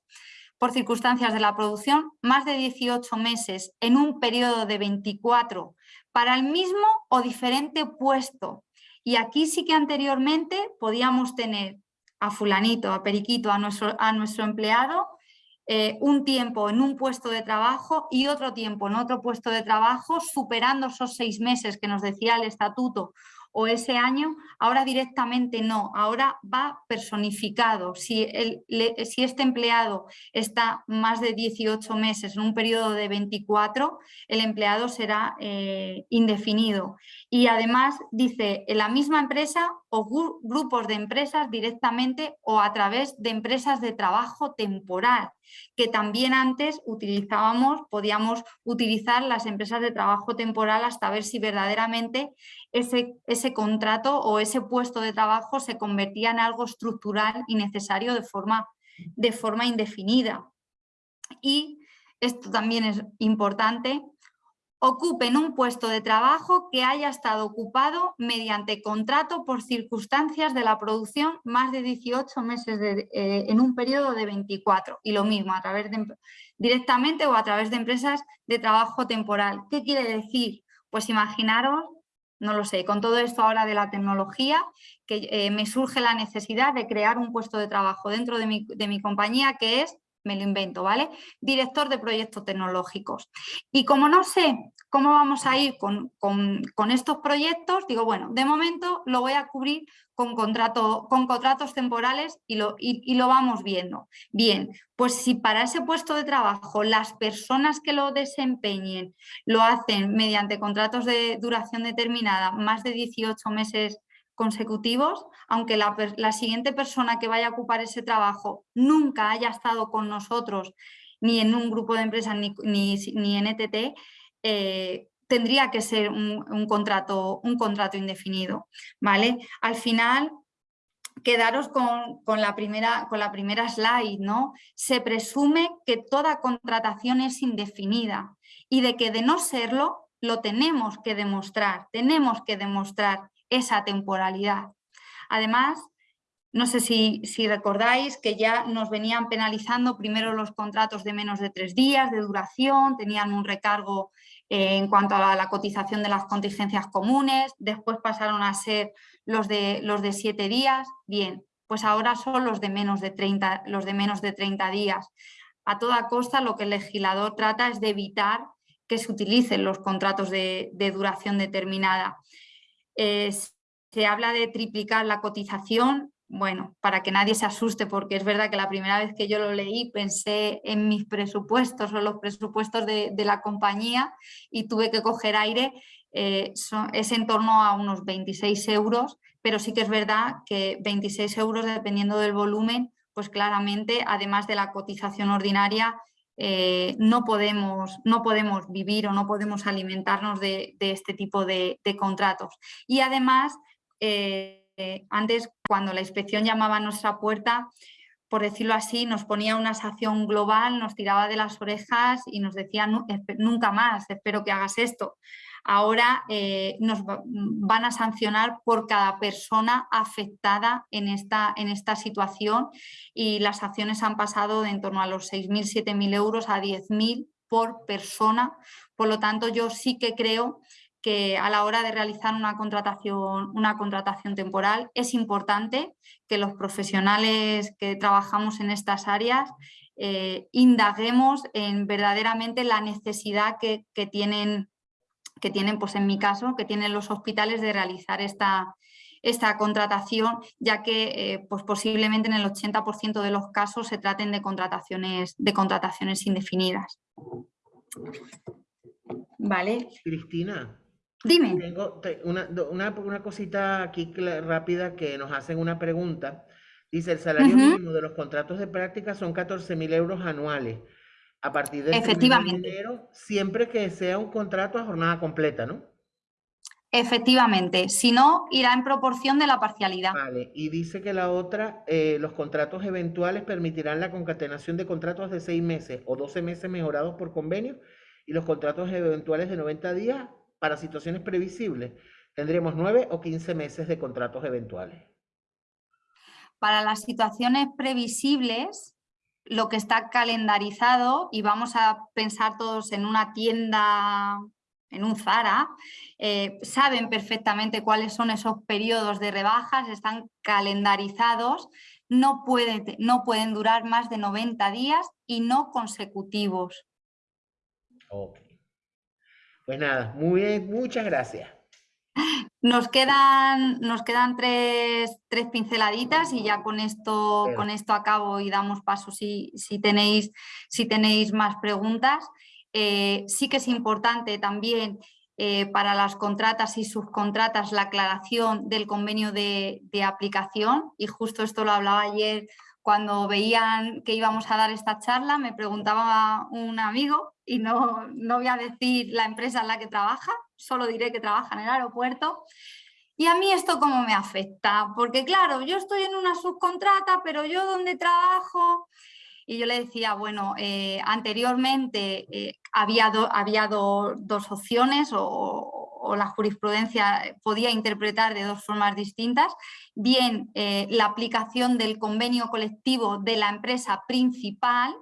por circunstancias de la producción, más de 18 meses en un periodo de 24 para el mismo o diferente puesto. Y aquí sí que anteriormente podíamos tener a fulanito, a periquito, a nuestro, a nuestro empleado eh, un tiempo en un puesto de trabajo y otro tiempo en otro puesto de trabajo, superando esos seis meses que nos decía el estatuto o ese año, ahora directamente no, ahora va personificado. Si, si este empleado está más de 18 meses en un periodo de 24, el empleado será eh, indefinido. Y además dice, en la misma empresa o grupos de empresas directamente o a través de empresas de trabajo temporal, que también antes utilizábamos, podíamos utilizar las empresas de trabajo temporal hasta ver si verdaderamente ese, ese contrato o ese puesto de trabajo se convertía en algo estructural y necesario de forma, de forma indefinida. Y esto también es importante, ocupen un puesto de trabajo que haya estado ocupado mediante contrato por circunstancias de la producción más de 18 meses eh, en un periodo de 24 y lo mismo a través de, directamente o a través de empresas de trabajo temporal. ¿Qué quiere decir? Pues imaginaros, no lo sé, con todo esto ahora de la tecnología, que eh, me surge la necesidad de crear un puesto de trabajo dentro de mi, de mi compañía que es me lo invento, ¿vale? Director de proyectos tecnológicos. Y como no sé cómo vamos a ir con, estos proyectos, digo, bueno, de momento lo voy a cubrir con, contrato, con contratos temporales y lo, y lo vamos viendo. Bien, pues si para ese puesto de trabajo las personas que lo desempeñen lo hacen mediante contratos de duración determinada, más de 18 meses consecutivos, aunque la, siguiente persona que vaya a ocupar ese trabajo nunca haya estado con nosotros ni en un grupo de empresas ni, ni, en ETT, eh, tendría que ser un, contrato, un contrato indefinido. ¿vale? Al final, quedaros con, con, la primera, con la primera slide, ¿no? Se presume que toda contratación es indefinida y de que de no serlo, lo tenemos que demostrar, tenemos que demostrar esa temporalidad. Además, no sé si, recordáis que ya nos venían penalizando primero los contratos de menos de tres días de duración, tenían un recargo eh, en cuanto a la, cotización de las contingencias comunes, después pasaron a ser los de, los de siete días. Bien, pues ahora son los de, menos de 30, los de menos de 30 días. A toda costa lo que el legislador trata es de evitar que se utilicen los contratos de, duración determinada. Eh, se habla de triplicar la cotización, bueno, para que nadie se asuste, porque es verdad que la primera vez que yo lo leí pensé en mis presupuestos o los presupuestos de, la compañía y tuve que coger aire, eh, es en torno a unos 26 euros, pero sí que es verdad que 26 euros dependiendo del volumen, pues claramente, además de la cotización ordinaria, eh, no, podemos, no podemos vivir o no podemos alimentarnos de, este tipo de, contratos. Y además, eh, eh, antes cuando la inspección llamaba a nuestra puerta, por decirlo así, nos ponía una sanción global, nos tiraba de las orejas y nos decía nunca más, espero que hagas esto. Ahora eh, nos van a sancionar por cada persona afectada en esta, en esta situación y las sanciones han pasado de en torno a los 6.000, 7.000 euros a 10.000 por persona. Por lo tanto, yo sí que creo que a la hora de realizar una contratación, una contratación temporal es importante que los profesionales que trabajamos en estas áreas eh, indaguemos en verdaderamente la necesidad que, tienen, que tienen, pues en mi caso, que tienen los hospitales de realizar esta, esta contratación, ya que eh, pues posiblemente en el 80% de los casos se traten de contrataciones, de contrataciones indefinidas. Vale. Cristina, Dime. Tengo una, una, cosita aquí rápida que nos hacen una pregunta. Dice, el salario mínimo de los contratos de práctica son 14 mil euros anuales a partir del Efectivamente. enero, siempre que sea un contrato a jornada completa, ¿no? Efectivamente, si no, irá en proporción de la parcialidad. Vale, y dice que la otra, eh, los contratos eventuales permitirán la concatenación de contratos de seis meses o 12 meses mejorados por convenio y los contratos eventuales de 90 días para situaciones previsibles, tendremos 9 o 15 meses de contratos eventuales. Para las situaciones previsibles, lo que está calendarizado, y vamos a pensar todos en una tienda, en un Zara, eh, saben perfectamente cuáles son esos periodos de rebajas, están calendarizados, no pueden, no pueden durar más de 90 días y no consecutivos. Ok. Pues nada, muy bien, muchas gracias. Nos quedan, nos quedan tres, pinceladitas y ya con esto, con esto acabo y damos paso si, si, tenéis, si tenéis más preguntas. Eh, sí que es importante también eh, para las contratas y subcontratas la aclaración del convenio de, de, aplicación y justo esto lo hablaba ayer cuando veían que íbamos a dar esta charla, me preguntaba un amigo, y no, no voy a decir la empresa en la que trabaja, solo diré que trabaja en el aeropuerto, y a mí esto cómo me afecta, porque claro, yo estoy en una subcontrata, pero yo donde trabajo, y yo le decía, bueno, eh, anteriormente eh, había, había dos opciones o, la jurisprudencia podía interpretar de dos formas distintas, bien eh, la aplicación del convenio colectivo de la empresa principal,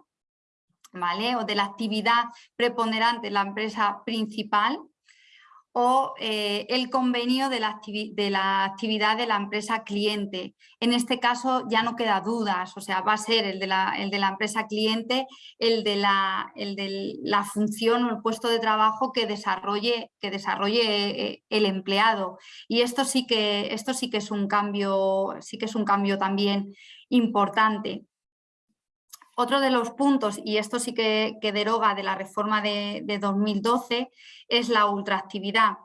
¿vale? o de la actividad preponderante de la empresa principal, o eh, el convenio de la, actividad de la empresa cliente. En este caso ya no queda dudas, o sea, va a ser el de la, empresa cliente, el de, la, el de la función o el puesto de trabajo que desarrolle, que desarrolle eh, el empleado. Y esto sí que, esto sí que es un cambio, sí que es un cambio también importante. Otro de los puntos, y esto sí que, deroga de la reforma de, 2012, es la ultraactividad.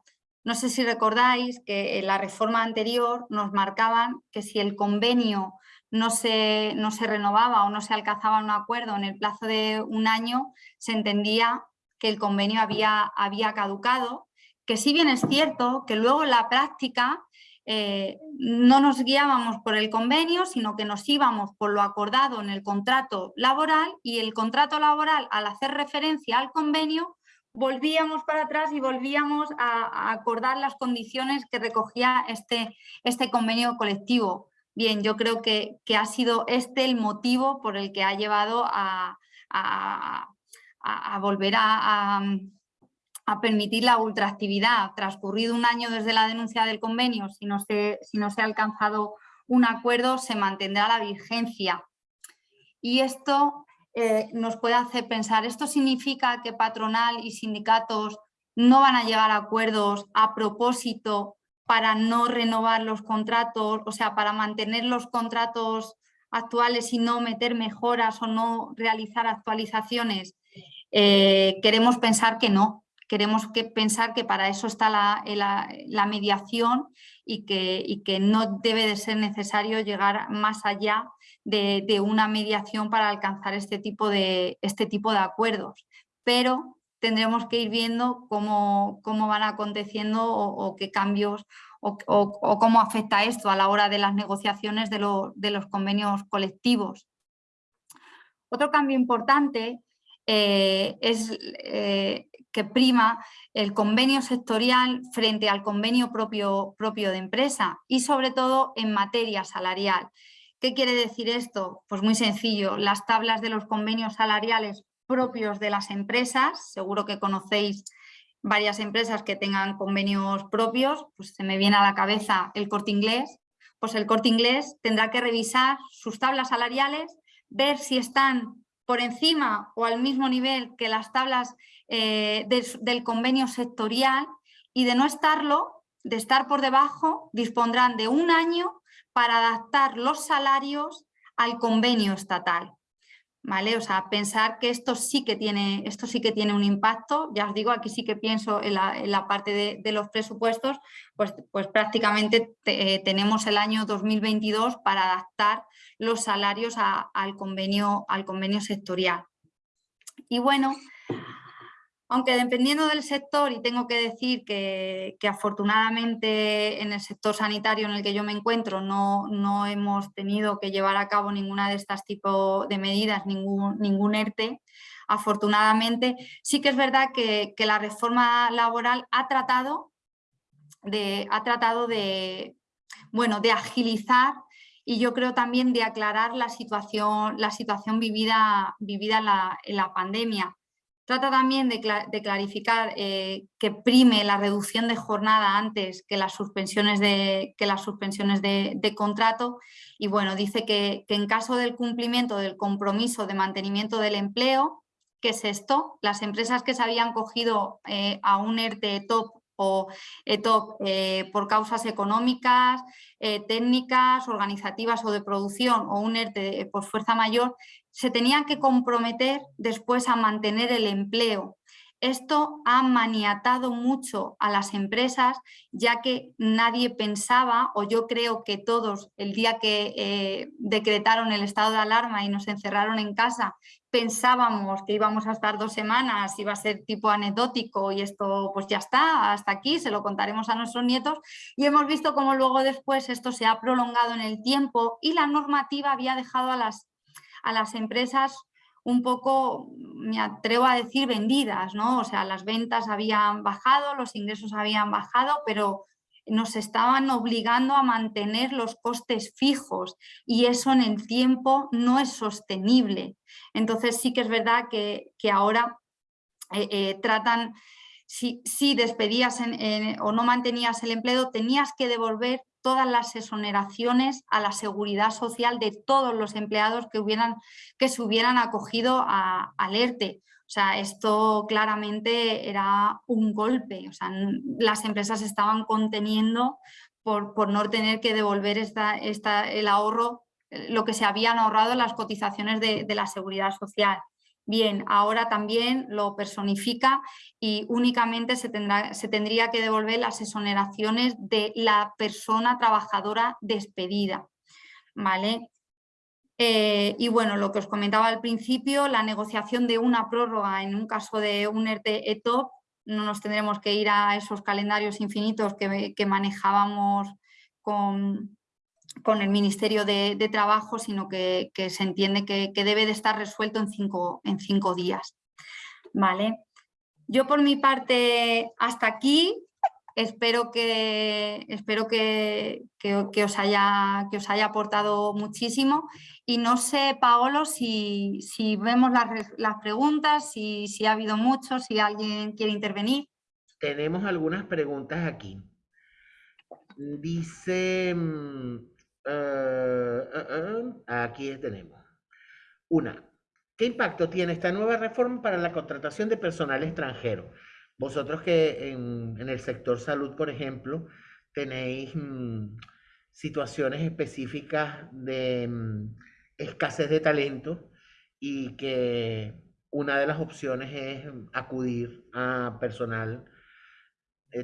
No sé si recordáis que en la reforma anterior nos marcaban que si el convenio no se, no se renovaba o no se alcanzaba un acuerdo en el plazo de un año, se entendía que el convenio había, había caducado, que si bien es cierto que luego en la práctica eh, no nos guiábamos por el convenio, sino que nos íbamos por lo acordado en el contrato laboral y el contrato laboral, al hacer referencia al convenio, volvíamos para atrás y volvíamos a, acordar las condiciones que recogía este, este convenio colectivo. Bien, yo creo que, ha sido este el motivo por el que ha llevado a, volver a, permitir la ultraactividad. Transcurrido un año desde la denuncia del convenio, si no se, si no se ha alcanzado un acuerdo, se mantendrá la vigencia. Y esto eh, nos puede hacer pensar, ¿esto significa que patronal y sindicatos no van a llegar a acuerdos a propósito para no renovar los contratos, o sea, para mantener los contratos actuales y no meter mejoras o no realizar actualizaciones, eh, queremos pensar que no. Queremos que pensar que para eso está la, mediación y que, que, no debe de ser necesario llegar más allá de, una mediación para alcanzar este tipo de, este tipo de acuerdos. Pero tendremos que ir viendo cómo, cómo van aconteciendo o, qué cambios o, cómo afecta esto a la hora de las negociaciones de, los convenios colectivos. Otro cambio importante eh, es eh, que prima el convenio sectorial frente al convenio propio, propio de empresa y sobre todo en materia salarial. ¿Qué quiere decir esto? Pues muy sencillo, las tablas de los convenios salariales propios de las empresas, seguro que conocéis varias empresas que tengan convenios propios, pues se me viene a la cabeza el corte inglés, pues el corte inglés tendrá que revisar sus tablas salariales, ver si están por encima o al mismo nivel que las tablas eh, del convenio sectorial y de no estarlo, de estar por debajo, dispondrán de un año para adaptar los salarios al convenio estatal. ¿Vale? O sea, pensar que esto sí que tiene, esto sí que tiene un impacto, ya os digo, aquí sí que pienso en la, parte de, los presupuestos, pues, pues prácticamente eh, tenemos el año 2022 para adaptar los salarios al, convenio, al convenio sectorial. Y bueno, aunque dependiendo del sector, y tengo que decir que, afortunadamente en el sector sanitario en el que yo me encuentro no, no, hemos tenido que llevar a cabo ninguna de estas tipos de medidas, ningún, ningún ERTE, afortunadamente sí que es verdad que, la reforma laboral ha tratado de, ha tratado de, bueno, de agilizar y yo creo también de aclarar la situación, la situación vivida, vivida la, en la pandemia. Trata también de, clarificar eh, que prime la reducción de jornada antes que las suspensiones de, que las suspensiones de, contrato. Y bueno, dice que, en caso del cumplimiento del compromiso de mantenimiento del empleo, que es esto, las empresas que se habían cogido eh, a un ERTE top o ETOP eh, por causas económicas, técnicas, organizativas o de producción o un ERTE por fuerza mayor, se tenían que comprometer después a mantener el empleo. Esto ha maniatado mucho a las empresas, ya que nadie pensaba, o yo creo que todos, el día que eh, decretaron el estado de alarma y nos encerraron en casa, pensábamos que íbamos a estar dos semanas, iba a ser tipo anecdótico y esto pues ya está, hasta aquí, se lo contaremos a nuestros nietos y hemos visto cómo luego después esto se ha prolongado en el tiempo y la normativa había dejado a las a las empresas un poco, me atrevo a decir, vendidas, ¿no? O sea, las ventas habían bajado, los ingresos habían bajado, pero nos estaban obligando a mantener los costes fijos y eso en el tiempo no es sostenible. Entonces sí que es verdad que, ahora eh, eh, tratan, si, despedías o no mantenías el empleo, tenías que devolver todas las exoneraciones a la seguridad social de todos los empleados que, hubieran, que se hubieran acogido a, al ERTE. O sea, esto claramente era un golpe. O sea, las empresas estaban conteniendo por, por no tener que devolver esta, esta, el ahorro, lo que se habían ahorrado en las cotizaciones de, de la seguridad social. Bien, ahora también lo personifica y únicamente se, tendrá, se tendría que devolver las exoneraciones de la persona trabajadora despedida. ¿vale? Eh, y bueno, lo que os comentaba al principio, la negociación de una prórroga en un caso de un ERTE ETOP, no nos tendremos que ir a esos calendarios infinitos que manejábamos con, con el Ministerio de, Trabajo, sino que, se entiende que, debe de estar resuelto en cinco, en cinco días. ¿Vale? Yo por mi parte hasta aquí Espero que, espero que, os haya, que os haya aportado muchísimo. Y no sé, Paolo, si, vemos las, preguntas, si, si ha habido muchos, si alguien quiere intervenir. Tenemos algunas preguntas aquí. Dice, eh, eh, eh, aquí tenemos. Una, ¿qué impacto tiene esta nueva reforma para la contratación de personal extranjero? Vosotros que en, el sector salud, por ejemplo, tenéis mm, situaciones específicas de mm, escasez de talento y que una de las opciones es acudir a personal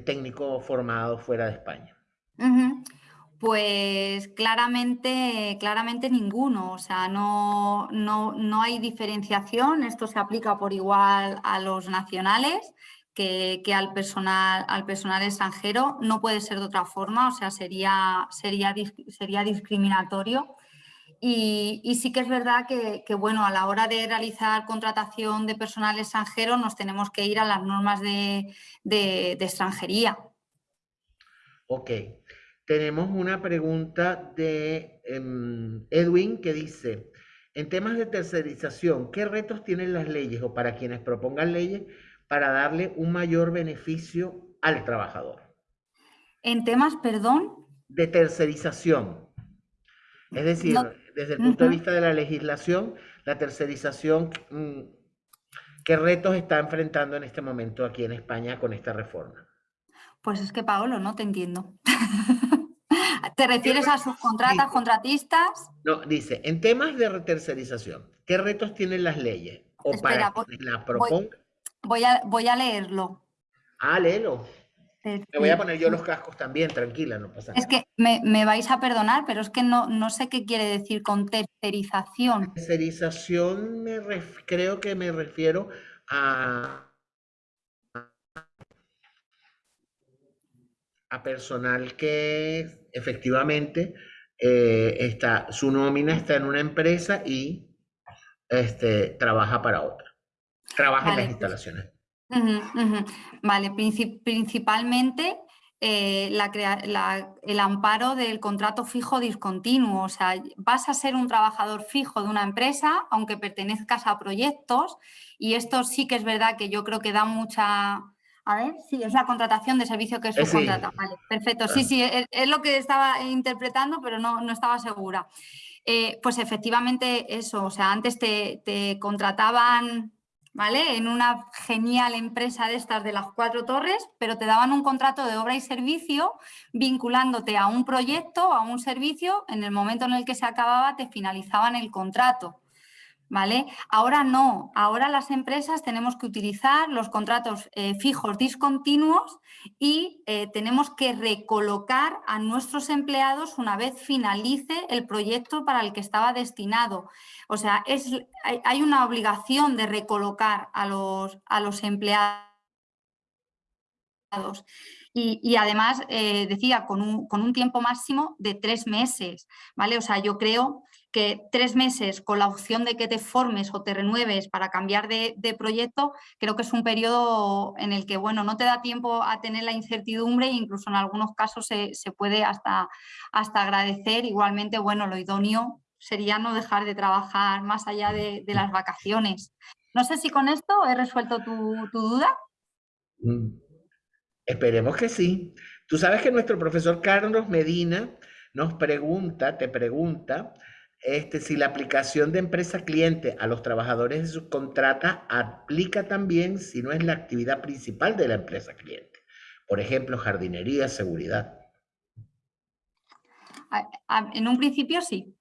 técnico formado fuera de España. Pues claramente, claramente ninguno, o sea, no, no, hay diferenciación, esto se aplica por igual a los nacionales que, al, personal, al personal extranjero, no puede ser de otra forma, o sea, sería, sería, sería discriminatorio. Y, sí que es verdad que, bueno, a la hora de realizar contratación de personal extranjero nos tenemos que ir a las normas de, de extranjería. Ok, tenemos una pregunta de em, Edwin que dice, en temas de tercerización, ¿qué retos tienen las leyes o para quienes propongan leyes para darle un mayor beneficio al trabajador? En temas, perdón. De tercerización. Es decir, desde el punto de vista de la legislación, la tercerización, mm, ¿qué retos está enfrentando en este momento aquí en España con esta reforma? Pues es que, Paolo, no te entiendo. ¿Te refieres a subcontratas, contratistas? No, dice, en temas de tercerización, ¿qué retos tienen las leyes? O para voy, la Voy, a, voy a leerlo. Ah, léelo. Me voy a poner yo los cascos también, tranquila, no pasa nada. Es que me, vais a perdonar, pero es que no, no sé qué quiere decir con tercerización. Tercerización me creo que me refiero a a personal que efectivamente eh, está, su nómina está en una empresa y este, trabaja para otra. Trabaja en las pues, instalaciones. Vale, principalmente eh, el amparo del contrato fijo discontinuo. O sea, vas a ser un trabajador fijo de una empresa, aunque pertenezcas a proyectos, y esto sí que es verdad que yo creo que da mucha a ver, sí, es la contratación de servicio que es eh, subcontrata. Vale, perfecto. Sí, sí, es, lo que estaba interpretando, pero no, no estaba segura. Eh, pues efectivamente eso, o sea, antes te, te, contrataban, ¿vale? En una genial empresa de estas de las cuatro torres, pero te daban un contrato de obra y servicio vinculándote a un proyecto, a un servicio, en el momento en el que se acababa te finalizaban el contrato. ¿Vale? Ahora no, ahora las empresas tenemos que utilizar los contratos eh, fijos discontinuos y eh, tenemos que recolocar a nuestros empleados una vez finalice el proyecto para el que estaba destinado. O sea, es, hay, una obligación de recolocar a los, a los empleados. Y, además, eh, decía, con un, con un, tiempo máximo de tres meses, ¿vale? O sea, yo creo que tres meses con la opción de que te formes o te renueves para cambiar de, proyecto, creo que es un periodo en el que bueno, no te da tiempo a tener la incertidumbre e incluso en algunos casos se, puede hasta, hasta agradecer. Igualmente, bueno, lo idóneo sería no dejar de trabajar más allá de, las vacaciones. No sé si con esto he resuelto tu, duda. Mm, esperemos que sí. Tú sabes que nuestro profesor Carlos Medina nos pregunta, te pregunta, este, si la aplicación de empresa cliente a los trabajadores de subcontrata aplica también si no es la actividad principal de la empresa cliente. Por ejemplo, jardinería, seguridad. En un principio sí.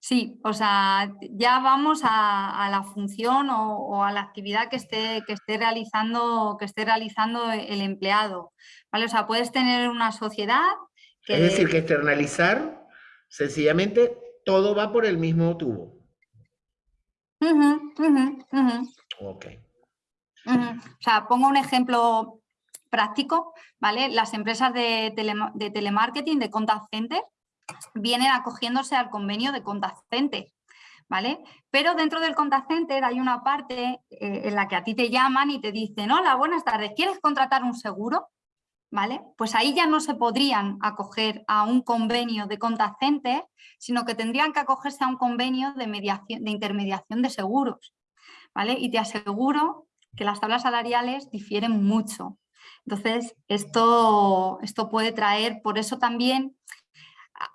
Sí, o sea, ya vamos a, la función o, a la actividad que esté, que esté, realizando, que esté realizando el empleado. ¿Vale? O sea, puedes tener una sociedad que... Es decir, que externalizar Sencillamente, todo va por el mismo tubo. ok. O sea, pongo un ejemplo práctico, ¿vale? Las empresas de, de telemarketing, de contact center, vienen acogiéndose al convenio de contact center. ¿vale? Pero dentro del contact center hay una parte eh, en la que a ti te llaman y te dicen, hola, buenas tardes, ¿quieres contratar un seguro? ¿Vale? Pues ahí ya no se podrían acoger a un convenio de contact sino que tendrían que acogerse a un convenio de, mediación, de intermediación de seguros. ¿vale? Y te aseguro que las tablas salariales difieren mucho. Entonces, esto, esto puede traer, por eso también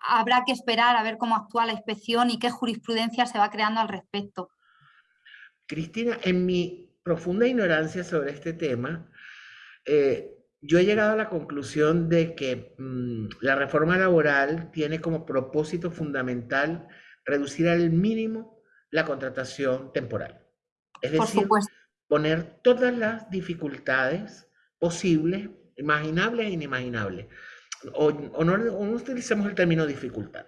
habrá que esperar a ver cómo actúa la inspección y qué jurisprudencia se va creando al respecto. Cristina, en mi profunda ignorancia sobre este tema, eh, yo he llegado a la conclusión de que mm, la reforma laboral tiene como propósito fundamental reducir al mínimo la contratación temporal. Es decir, poner todas las dificultades posibles, imaginables e inimaginables. O, no, utilicemos el término dificultad,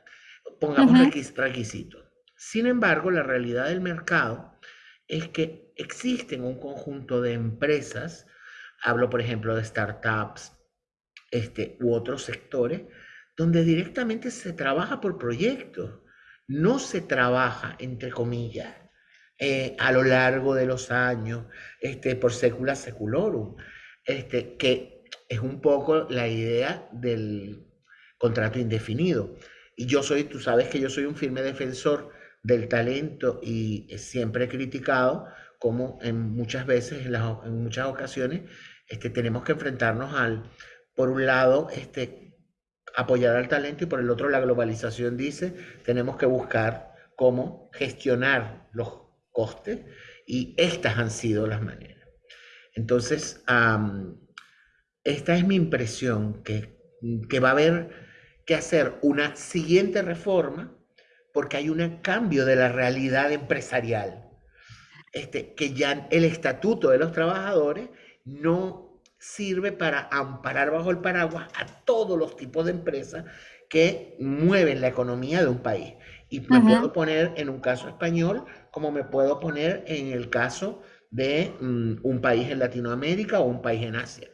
pongamos requisitos. Sin embargo, la realidad del mercado es que existen un conjunto de empresas, hablo por ejemplo de startups este, u otros sectores, donde directamente se trabaja por proyectos, no se trabaja, entre comillas, eh, a lo largo de los años, este, por secula seculorum, este, que es un poco la idea del contrato indefinido. Y yo soy, tú sabes que yo soy un firme defensor del talento y siempre he criticado como en muchas veces, en, muchas ocasiones, este, tenemos que enfrentarnos al, por un lado, este, apoyar al talento y por el otro la globalización dice, tenemos que buscar cómo gestionar los coste y estas han sido las maneras. Entonces, esta es mi impresión, que va a haber que hacer una siguiente reforma porque hay un cambio de la realidad empresarial. Este, que ya el estatuto de los trabajadores no sirve para amparar bajo el paraguas a todos los tipos de empresas que mueven la economía de un país. Y me puedo poner en un caso español como me puedo poner en el caso de mm, un país en Latinoamérica o un país en Asia.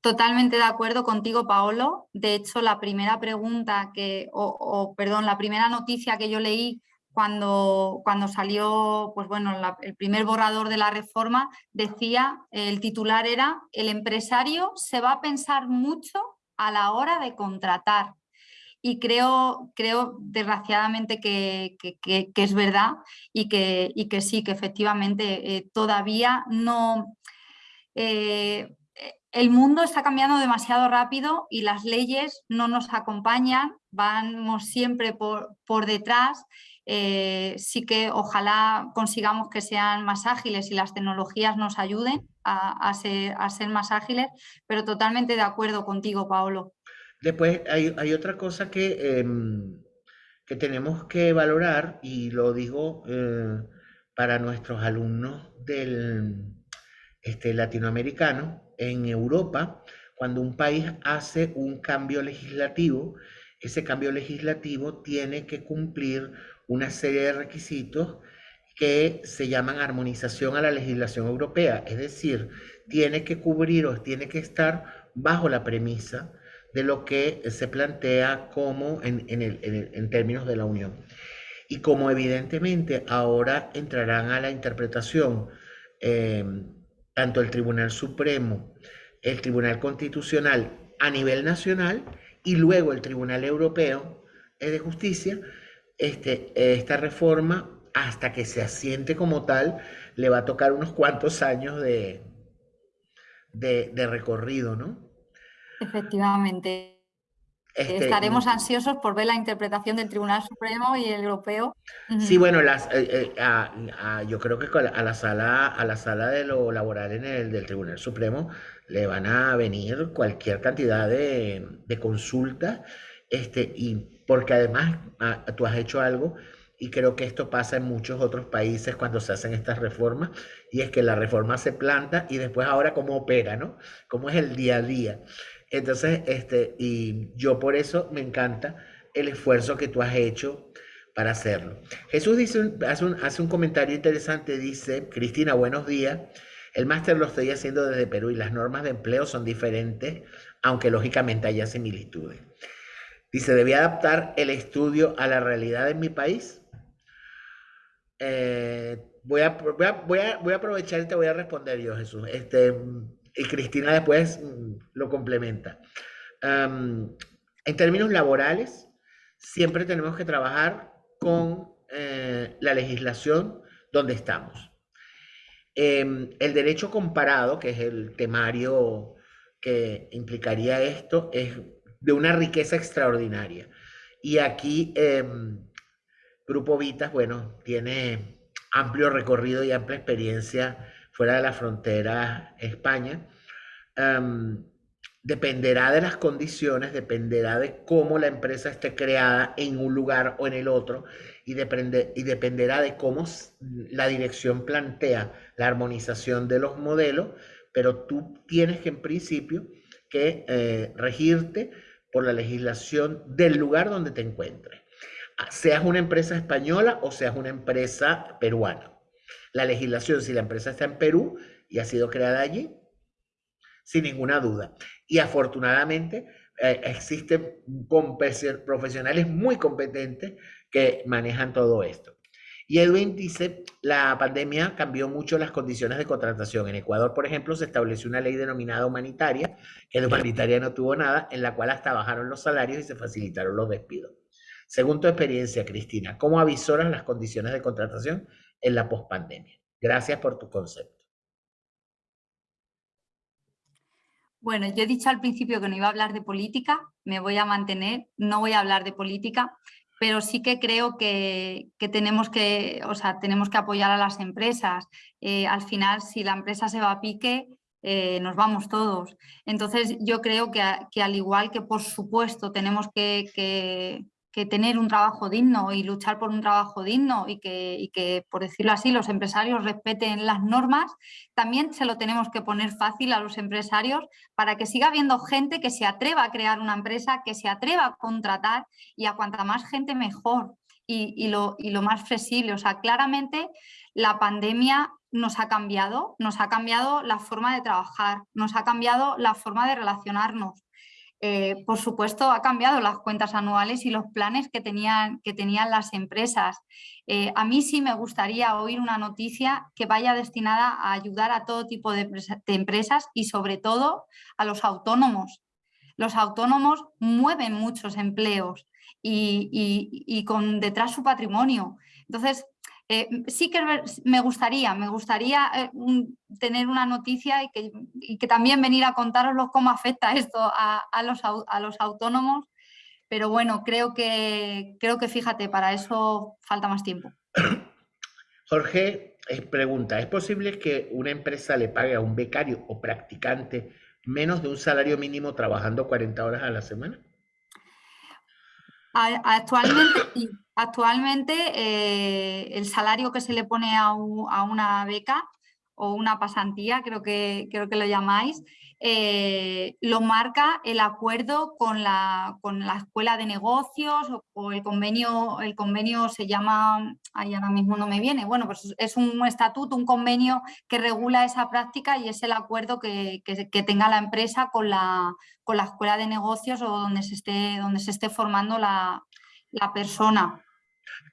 Totalmente de acuerdo contigo, Paolo. De hecho, la primera pregunta que, o, perdón, la primera noticia que yo leí cuando, cuando salió, pues bueno, el primer borrador de la reforma, decía, el titular era, el empresario se va a pensar mucho a la hora de contratar y creo, creo desgraciadamente que, es verdad y que, que, sí, que efectivamente eh, todavía no... Eh, el mundo está cambiando demasiado rápido y las leyes no nos acompañan, vamos siempre por, por detrás. Eh, sí que ojalá consigamos que sean más ágiles y las tecnologías nos ayuden a, ser, más ágiles, pero totalmente de acuerdo contigo, Paolo. Después hay, otra cosa que, em, que tenemos que valorar, y lo digo eh, para nuestros alumnos del este, latinoamericano, en Europa, cuando un país hace un cambio legislativo, ese cambio legislativo tiene que cumplir una serie de requisitos que se llaman armonización a la legislación europea, es decir, tiene que cubrir o tiene que estar bajo la premisa de lo que se plantea como en, en, términos de la Unión. Y como evidentemente ahora entrarán a la interpretación em, tanto el Tribunal Supremo, el Tribunal Constitucional a nivel nacional y luego el Tribunal Europeo de Justicia, este, esta reforma, hasta que se asiente como tal, le va a tocar unos cuantos años de, de, de recorrido, ¿no? Efectivamente. Este, Estaremos ansiosos por ver la interpretación del Tribunal Supremo y el Europeo. Sí, bueno, las, eh, eh, yo creo que a la sala, a la sala de lo laboral en el del Tribunal Supremo le van a venir cualquier cantidad de, de consultas, este, y porque además ah, tú has hecho algo y creo que esto pasa en muchos otros países cuando se hacen estas reformas, y es que la reforma se planta y después ahora cómo opera, ¿no? Cómo es el día a día. Entonces, este, y yo por eso me encanta el esfuerzo que tú has hecho para hacerlo. Jesús dice, hace, hace un comentario interesante, dice, Cristina, buenos días. El máster lo estoy haciendo desde Perú y las normas de empleo son diferentes, aunque lógicamente haya similitudes. Dice, ¿debía adaptar el estudio a la realidad en mi país? eh, voy, a, voy, a, voy, a, aprovechar y te voy a responder yo, Jesús. Este, y Cristina después mm, lo complementa. en términos laborales, siempre tenemos que trabajar con eh, la legislación donde estamos. Em, el derecho comparado, que es el temario que implicaría esto, es de una riqueza extraordinaria. Y aquí em, Grupo Vitas, bueno, tiene amplio recorrido y amplia experiencia fuera de la frontera España. Em, dependerá de las condiciones, dependerá de cómo la empresa esté creada en un lugar o en el otro y, depende, y dependerá de cómo la dirección plantea la armonización de los modelos, pero tú tienes que en principio que eh, regirte por la legislación del lugar donde te encuentres, ah, seas una empresa española o seas una empresa peruana. La legislación, si la empresa está en Perú y ha sido creada allí, sin ninguna duda. Y afortunadamente eh, existen profesionales muy competentes que manejan todo esto. Y Edwin dice, la pandemia cambió mucho las condiciones de contratación. En Ecuador, por ejemplo, se estableció una ley denominada humanitaria, que de humanitaria no tuvo nada, en la cual hasta bajaron los salarios y se facilitaron los despidos. Según tu experiencia, Cristina, ¿cómo avisoras las condiciones de contratación en la pospandemia? Gracias por tu concepto. Bueno, yo he dicho al principio que no iba a hablar de política, me voy a mantener, no voy a hablar de política, pero sí que creo que, tenemos, que o sea, tenemos que apoyar a las empresas. Eh, al final, si la empresa se va a pique, eh, nos vamos todos. Entonces, yo creo que, que, al igual que, por supuesto, tenemos que, que tener un trabajo digno y luchar por un trabajo digno y que, que, por decirlo así, los empresarios respeten las normas, también se lo tenemos que poner fácil a los empresarios para que siga habiendo gente que se atreva a crear una empresa, que se atreva a contratar y a cuanta más gente mejor y, lo, y lo más flexible. O sea, claramente la pandemia nos ha cambiado, nos ha cambiado la forma de trabajar, nos ha cambiado la forma de relacionarnos, eh, por supuesto, ha cambiado las cuentas anuales y los planes que tenían, que tenían las empresas. Eh, a mí sí me gustaría oír una noticia que vaya destinada a ayudar a todo tipo de, empresas y sobre todo a los autónomos. Los autónomos mueven muchos empleos y, y con detrás su patrimonio. Entonces, eh, sí que me gustaría, me gustaría eh, tener una noticia y que, también venir a contaroslo cómo afecta esto a, los, a, los, autónomos, pero bueno, creo que, creo que fíjate, para eso falta más tiempo. Jorge pregunta, ¿es posible que una empresa le pague a un becario o practicante menos de un salario mínimo trabajando 40 horas a la semana? Actualmente Actualmente eh, el salario que se le pone a, una beca o una pasantía, creo que, creo que lo llamáis, eh, lo marca el acuerdo con la, con la escuela de negocios o, el convenio, el convenio se llama, ahí ahora mismo no me viene, bueno, pues es un estatuto, un convenio que regula esa práctica y es el acuerdo que, tenga la empresa con la, con la escuela de negocios o donde se esté, donde se esté formando la, la persona.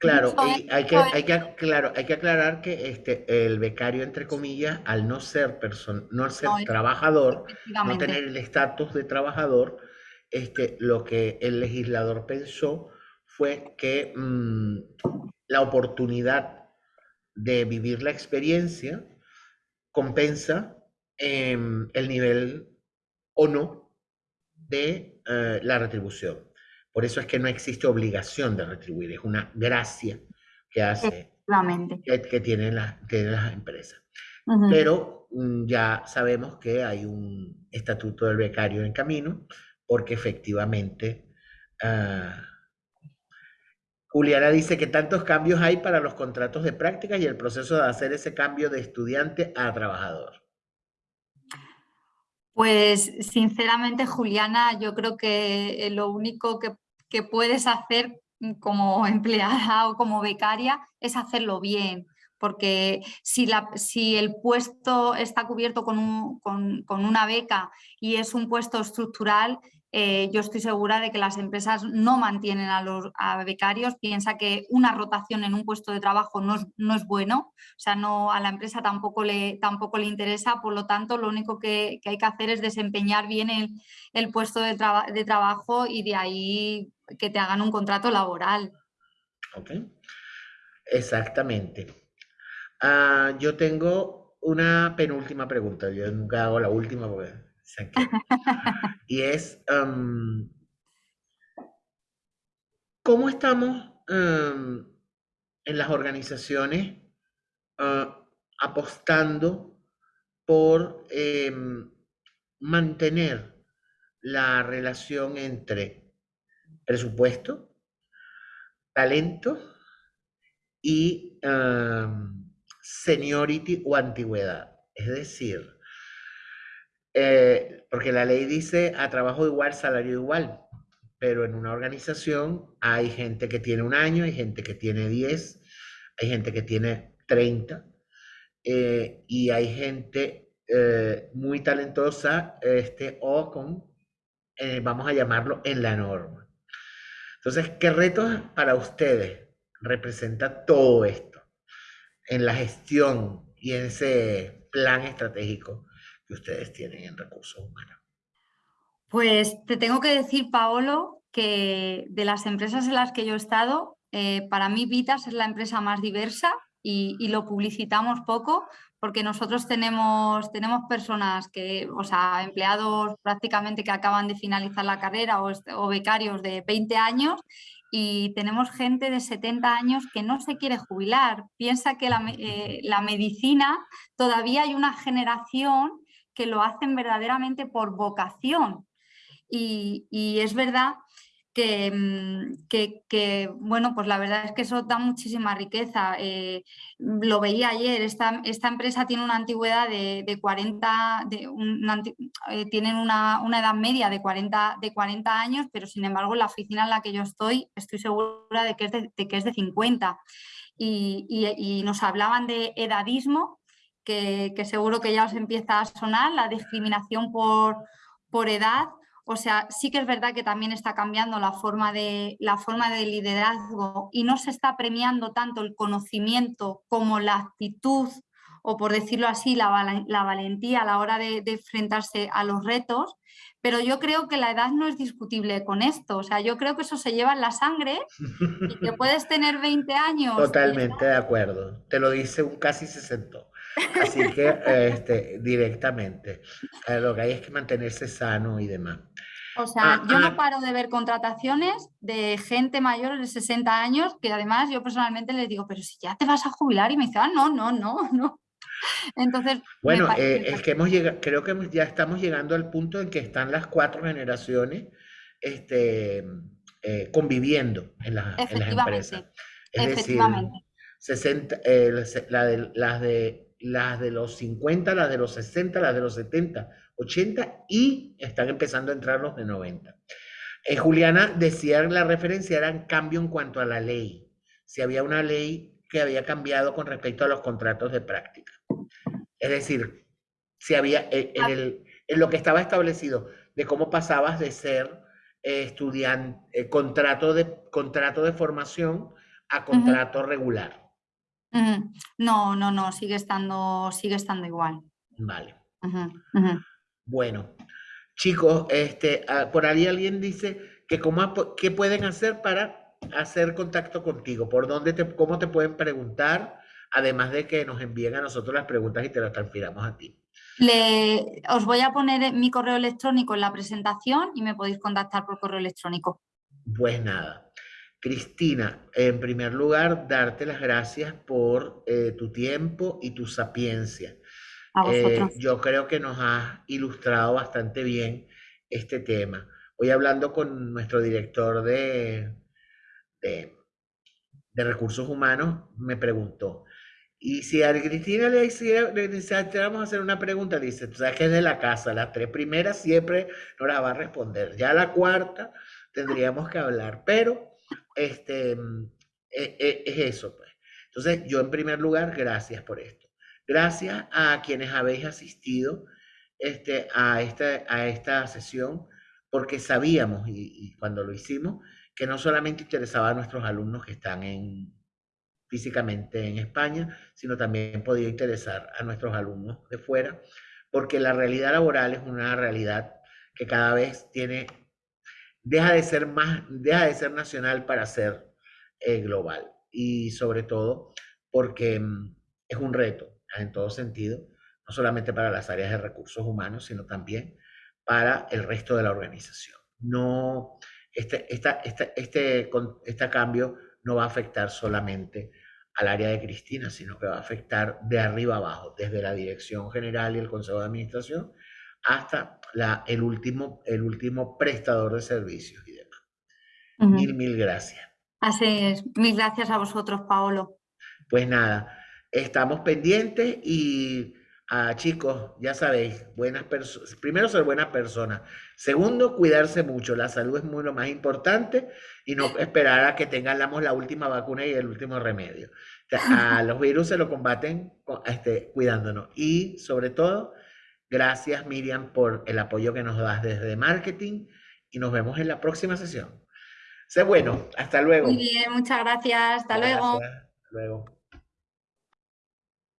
Claro, y hay que, hay que, claro, hay que aclarar que este, el becario, entre comillas, al no ser, no ser trabajador, no tener el estatus de trabajador, este, lo que el legislador pensó fue que mm, la oportunidad de vivir la experiencia compensa em, el nivel o no de eh, la retribución. Por eso es que no existe obligación de retribuir, es una gracia que hace que, que, tienen, las, las empresas. Pero mm, ya sabemos que hay un estatuto del becario en camino, porque efectivamente uh, Juliana dice que tantos cambios hay para los contratos de práctica y el proceso de hacer ese cambio de estudiante a trabajador. Pues sinceramente, Juliana, yo creo que lo único que que puedes hacer como empleada o como becaria es hacerlo bien, porque si, la, si el puesto está cubierto con, con, una beca y es un puesto estructural, eh, yo estoy segura de que las empresas no mantienen a los becarios, piensa que una rotación en un puesto de trabajo no es, no es, bueno, o sea, no, a la empresa tampoco le, tampoco le interesa, por lo tanto, lo único que, hay que hacer es desempeñar bien el, puesto de, de, trabajo y de ahí que te hagan un contrato laboral. Ok, exactamente. Ah, yo tengo una penúltima pregunta, yo nunca hago la última porque y es, ¿cómo estamos en las organizaciones ah, apostando por em, mantener la relación entre presupuesto, talento y seniority o antigüedad? Es decir, eh, porque la ley dice a trabajo igual, salario igual, pero en una organización hay gente que tiene un año, hay gente que tiene 10, hay gente que tiene 30, eh, y hay gente eh, muy talentosa este, o con, vamos a llamarlo, en la norma. Entonces, ¿qué retos para ustedes representa todo esto en la gestión y en ese plan estratégico ustedes tienen en recursos humanos? Pues te tengo que decir, Paolo, que de las empresas en las que yo he estado, eh, para mí Vitas es la empresa más diversa y, lo publicitamos poco porque nosotros tenemos, tenemos personas que, o sea, empleados prácticamente que acaban de finalizar la carrera o, becarios de 20 años y tenemos gente de 70 años que no se quiere jubilar. Piensa que la, eh, la medicina, todavía hay una generación que lo hacen verdaderamente por vocación. Y, es verdad mm, que, bueno, pues la verdad es que eso da muchísima riqueza. Eh, lo veía ayer, esta, esta, empresa tiene una antigüedad de, 40, de eh, tienen una, edad media de 40, de 40 años, pero sin embargo la oficina en la que yo estoy, estoy segura de que es de, que es de 50. y, nos hablaban de edadismo que, seguro que ya os empieza a sonar, la discriminación por, por edad. O sea, sí que es verdad que también está cambiando la forma, de, la forma de liderazgo y no se está premiando tanto el conocimiento como la actitud o por decirlo así, la, valentía a la hora de, enfrentarse a los retos, pero yo creo que la edad no es discutible con esto, o sea, yo creo que eso se lleva en la sangre y que puedes tener 20 años. Totalmente de acuerdo, te lo dice un casi 60. Así que este, directamente, eh, lo que hay es que mantenerse sano y demás. O sea, ah, yo no ah. paro de ver contrataciones de gente mayor de 60 años que además yo personalmente les digo, pero si ya te vas a jubilar y me dicen, ah, no, no, no, no. Entonces, bueno, eh, es que hemos llegado, creo que ya estamos llegando al punto en que están las cuatro generaciones este, eh, conviviendo en, las empresas. Es decir, 60, la de, las de las de los 50, las de los 60, las de los 70, 80 y están empezando a entrar los de 90. Eh, Juliana decía la referencia era cambio en cuanto a la ley. Si había una ley que había cambiado con respecto a los contratos de práctica. Es decir, si había eh, en, el, en lo que estaba establecido de cómo pasabas de ser eh, estudiante, contrato, de, contrato de formación a contrato regular. No, no, no, sigue estando, sigue estando igual. Vale. Bueno, chicos, este, ah, por ahí alguien dice que cómo, qué pueden hacer para hacer contacto contigo, por dónde te, cómo te pueden preguntar, además de que nos envíen a nosotros las preguntas y te las transfiramos a ti. Le, os voy a poner mi correo electrónico en la presentación y me podéis contactar por correo electrónico. Pues nada, Cristina, en primer lugar, darte las gracias por eh, tu tiempo y tu sapiencia. Eh, yo creo que nos has ilustrado bastante bien este tema. Hoy hablando con nuestro director de, de, recursos humanos, me preguntó, y si a Cristina le, hiciera, le a hacer una pregunta, dice, tú sabes que es de la casa, las tres primeras siempre no las va a responder, ya la cuarta tendríamos que hablar, pero este, mm, e, e, es eso. Pues. Entonces, yo en primer lugar, gracias por esto. Gracias a quienes habéis asistido este, a, esta, a esta sesión. porque sabíamos, y, cuando lo hicimos, que no solamente interesaba a nuestros alumnos que están en, físicamente en España, sino también podía interesar a nuestros alumnos de fuera, porque la realidad laboral es una realidad que cada vez tiene, deja de ser más, deja de ser nacional para ser eh, global. Y sobre todo porque mm, es un reto en todo sentido, no solamente para las áreas de recursos humanos, sino también para el resto de la organización. No, este, esta, este, este cambio no va a afectar solamente al área de Cristina, sino que va a afectar de arriba abajo, desde la dirección general y el consejo de administración hasta la, el, último, el último prestador de servicios y demás. Mil, mil gracias. Así es. Mil gracias a vosotros, Paolo. Pues nada, estamos pendientes y Ah, chicos, ya sabéis, buenas personas. Primero, ser buenas personas. Segundo, cuidarse mucho. La salud es muy lo más importante y no esperar a que tengamos la última vacuna y el último remedio. a los virus se lo combaten este, cuidándonos. Y sobre todo, gracias Miriam por el apoyo que nos das desde marketing y nos vemos en la próxima sesión. Sé bueno, hasta luego. Muy bien, muchas gracias. Hasta luego. Hasta luego.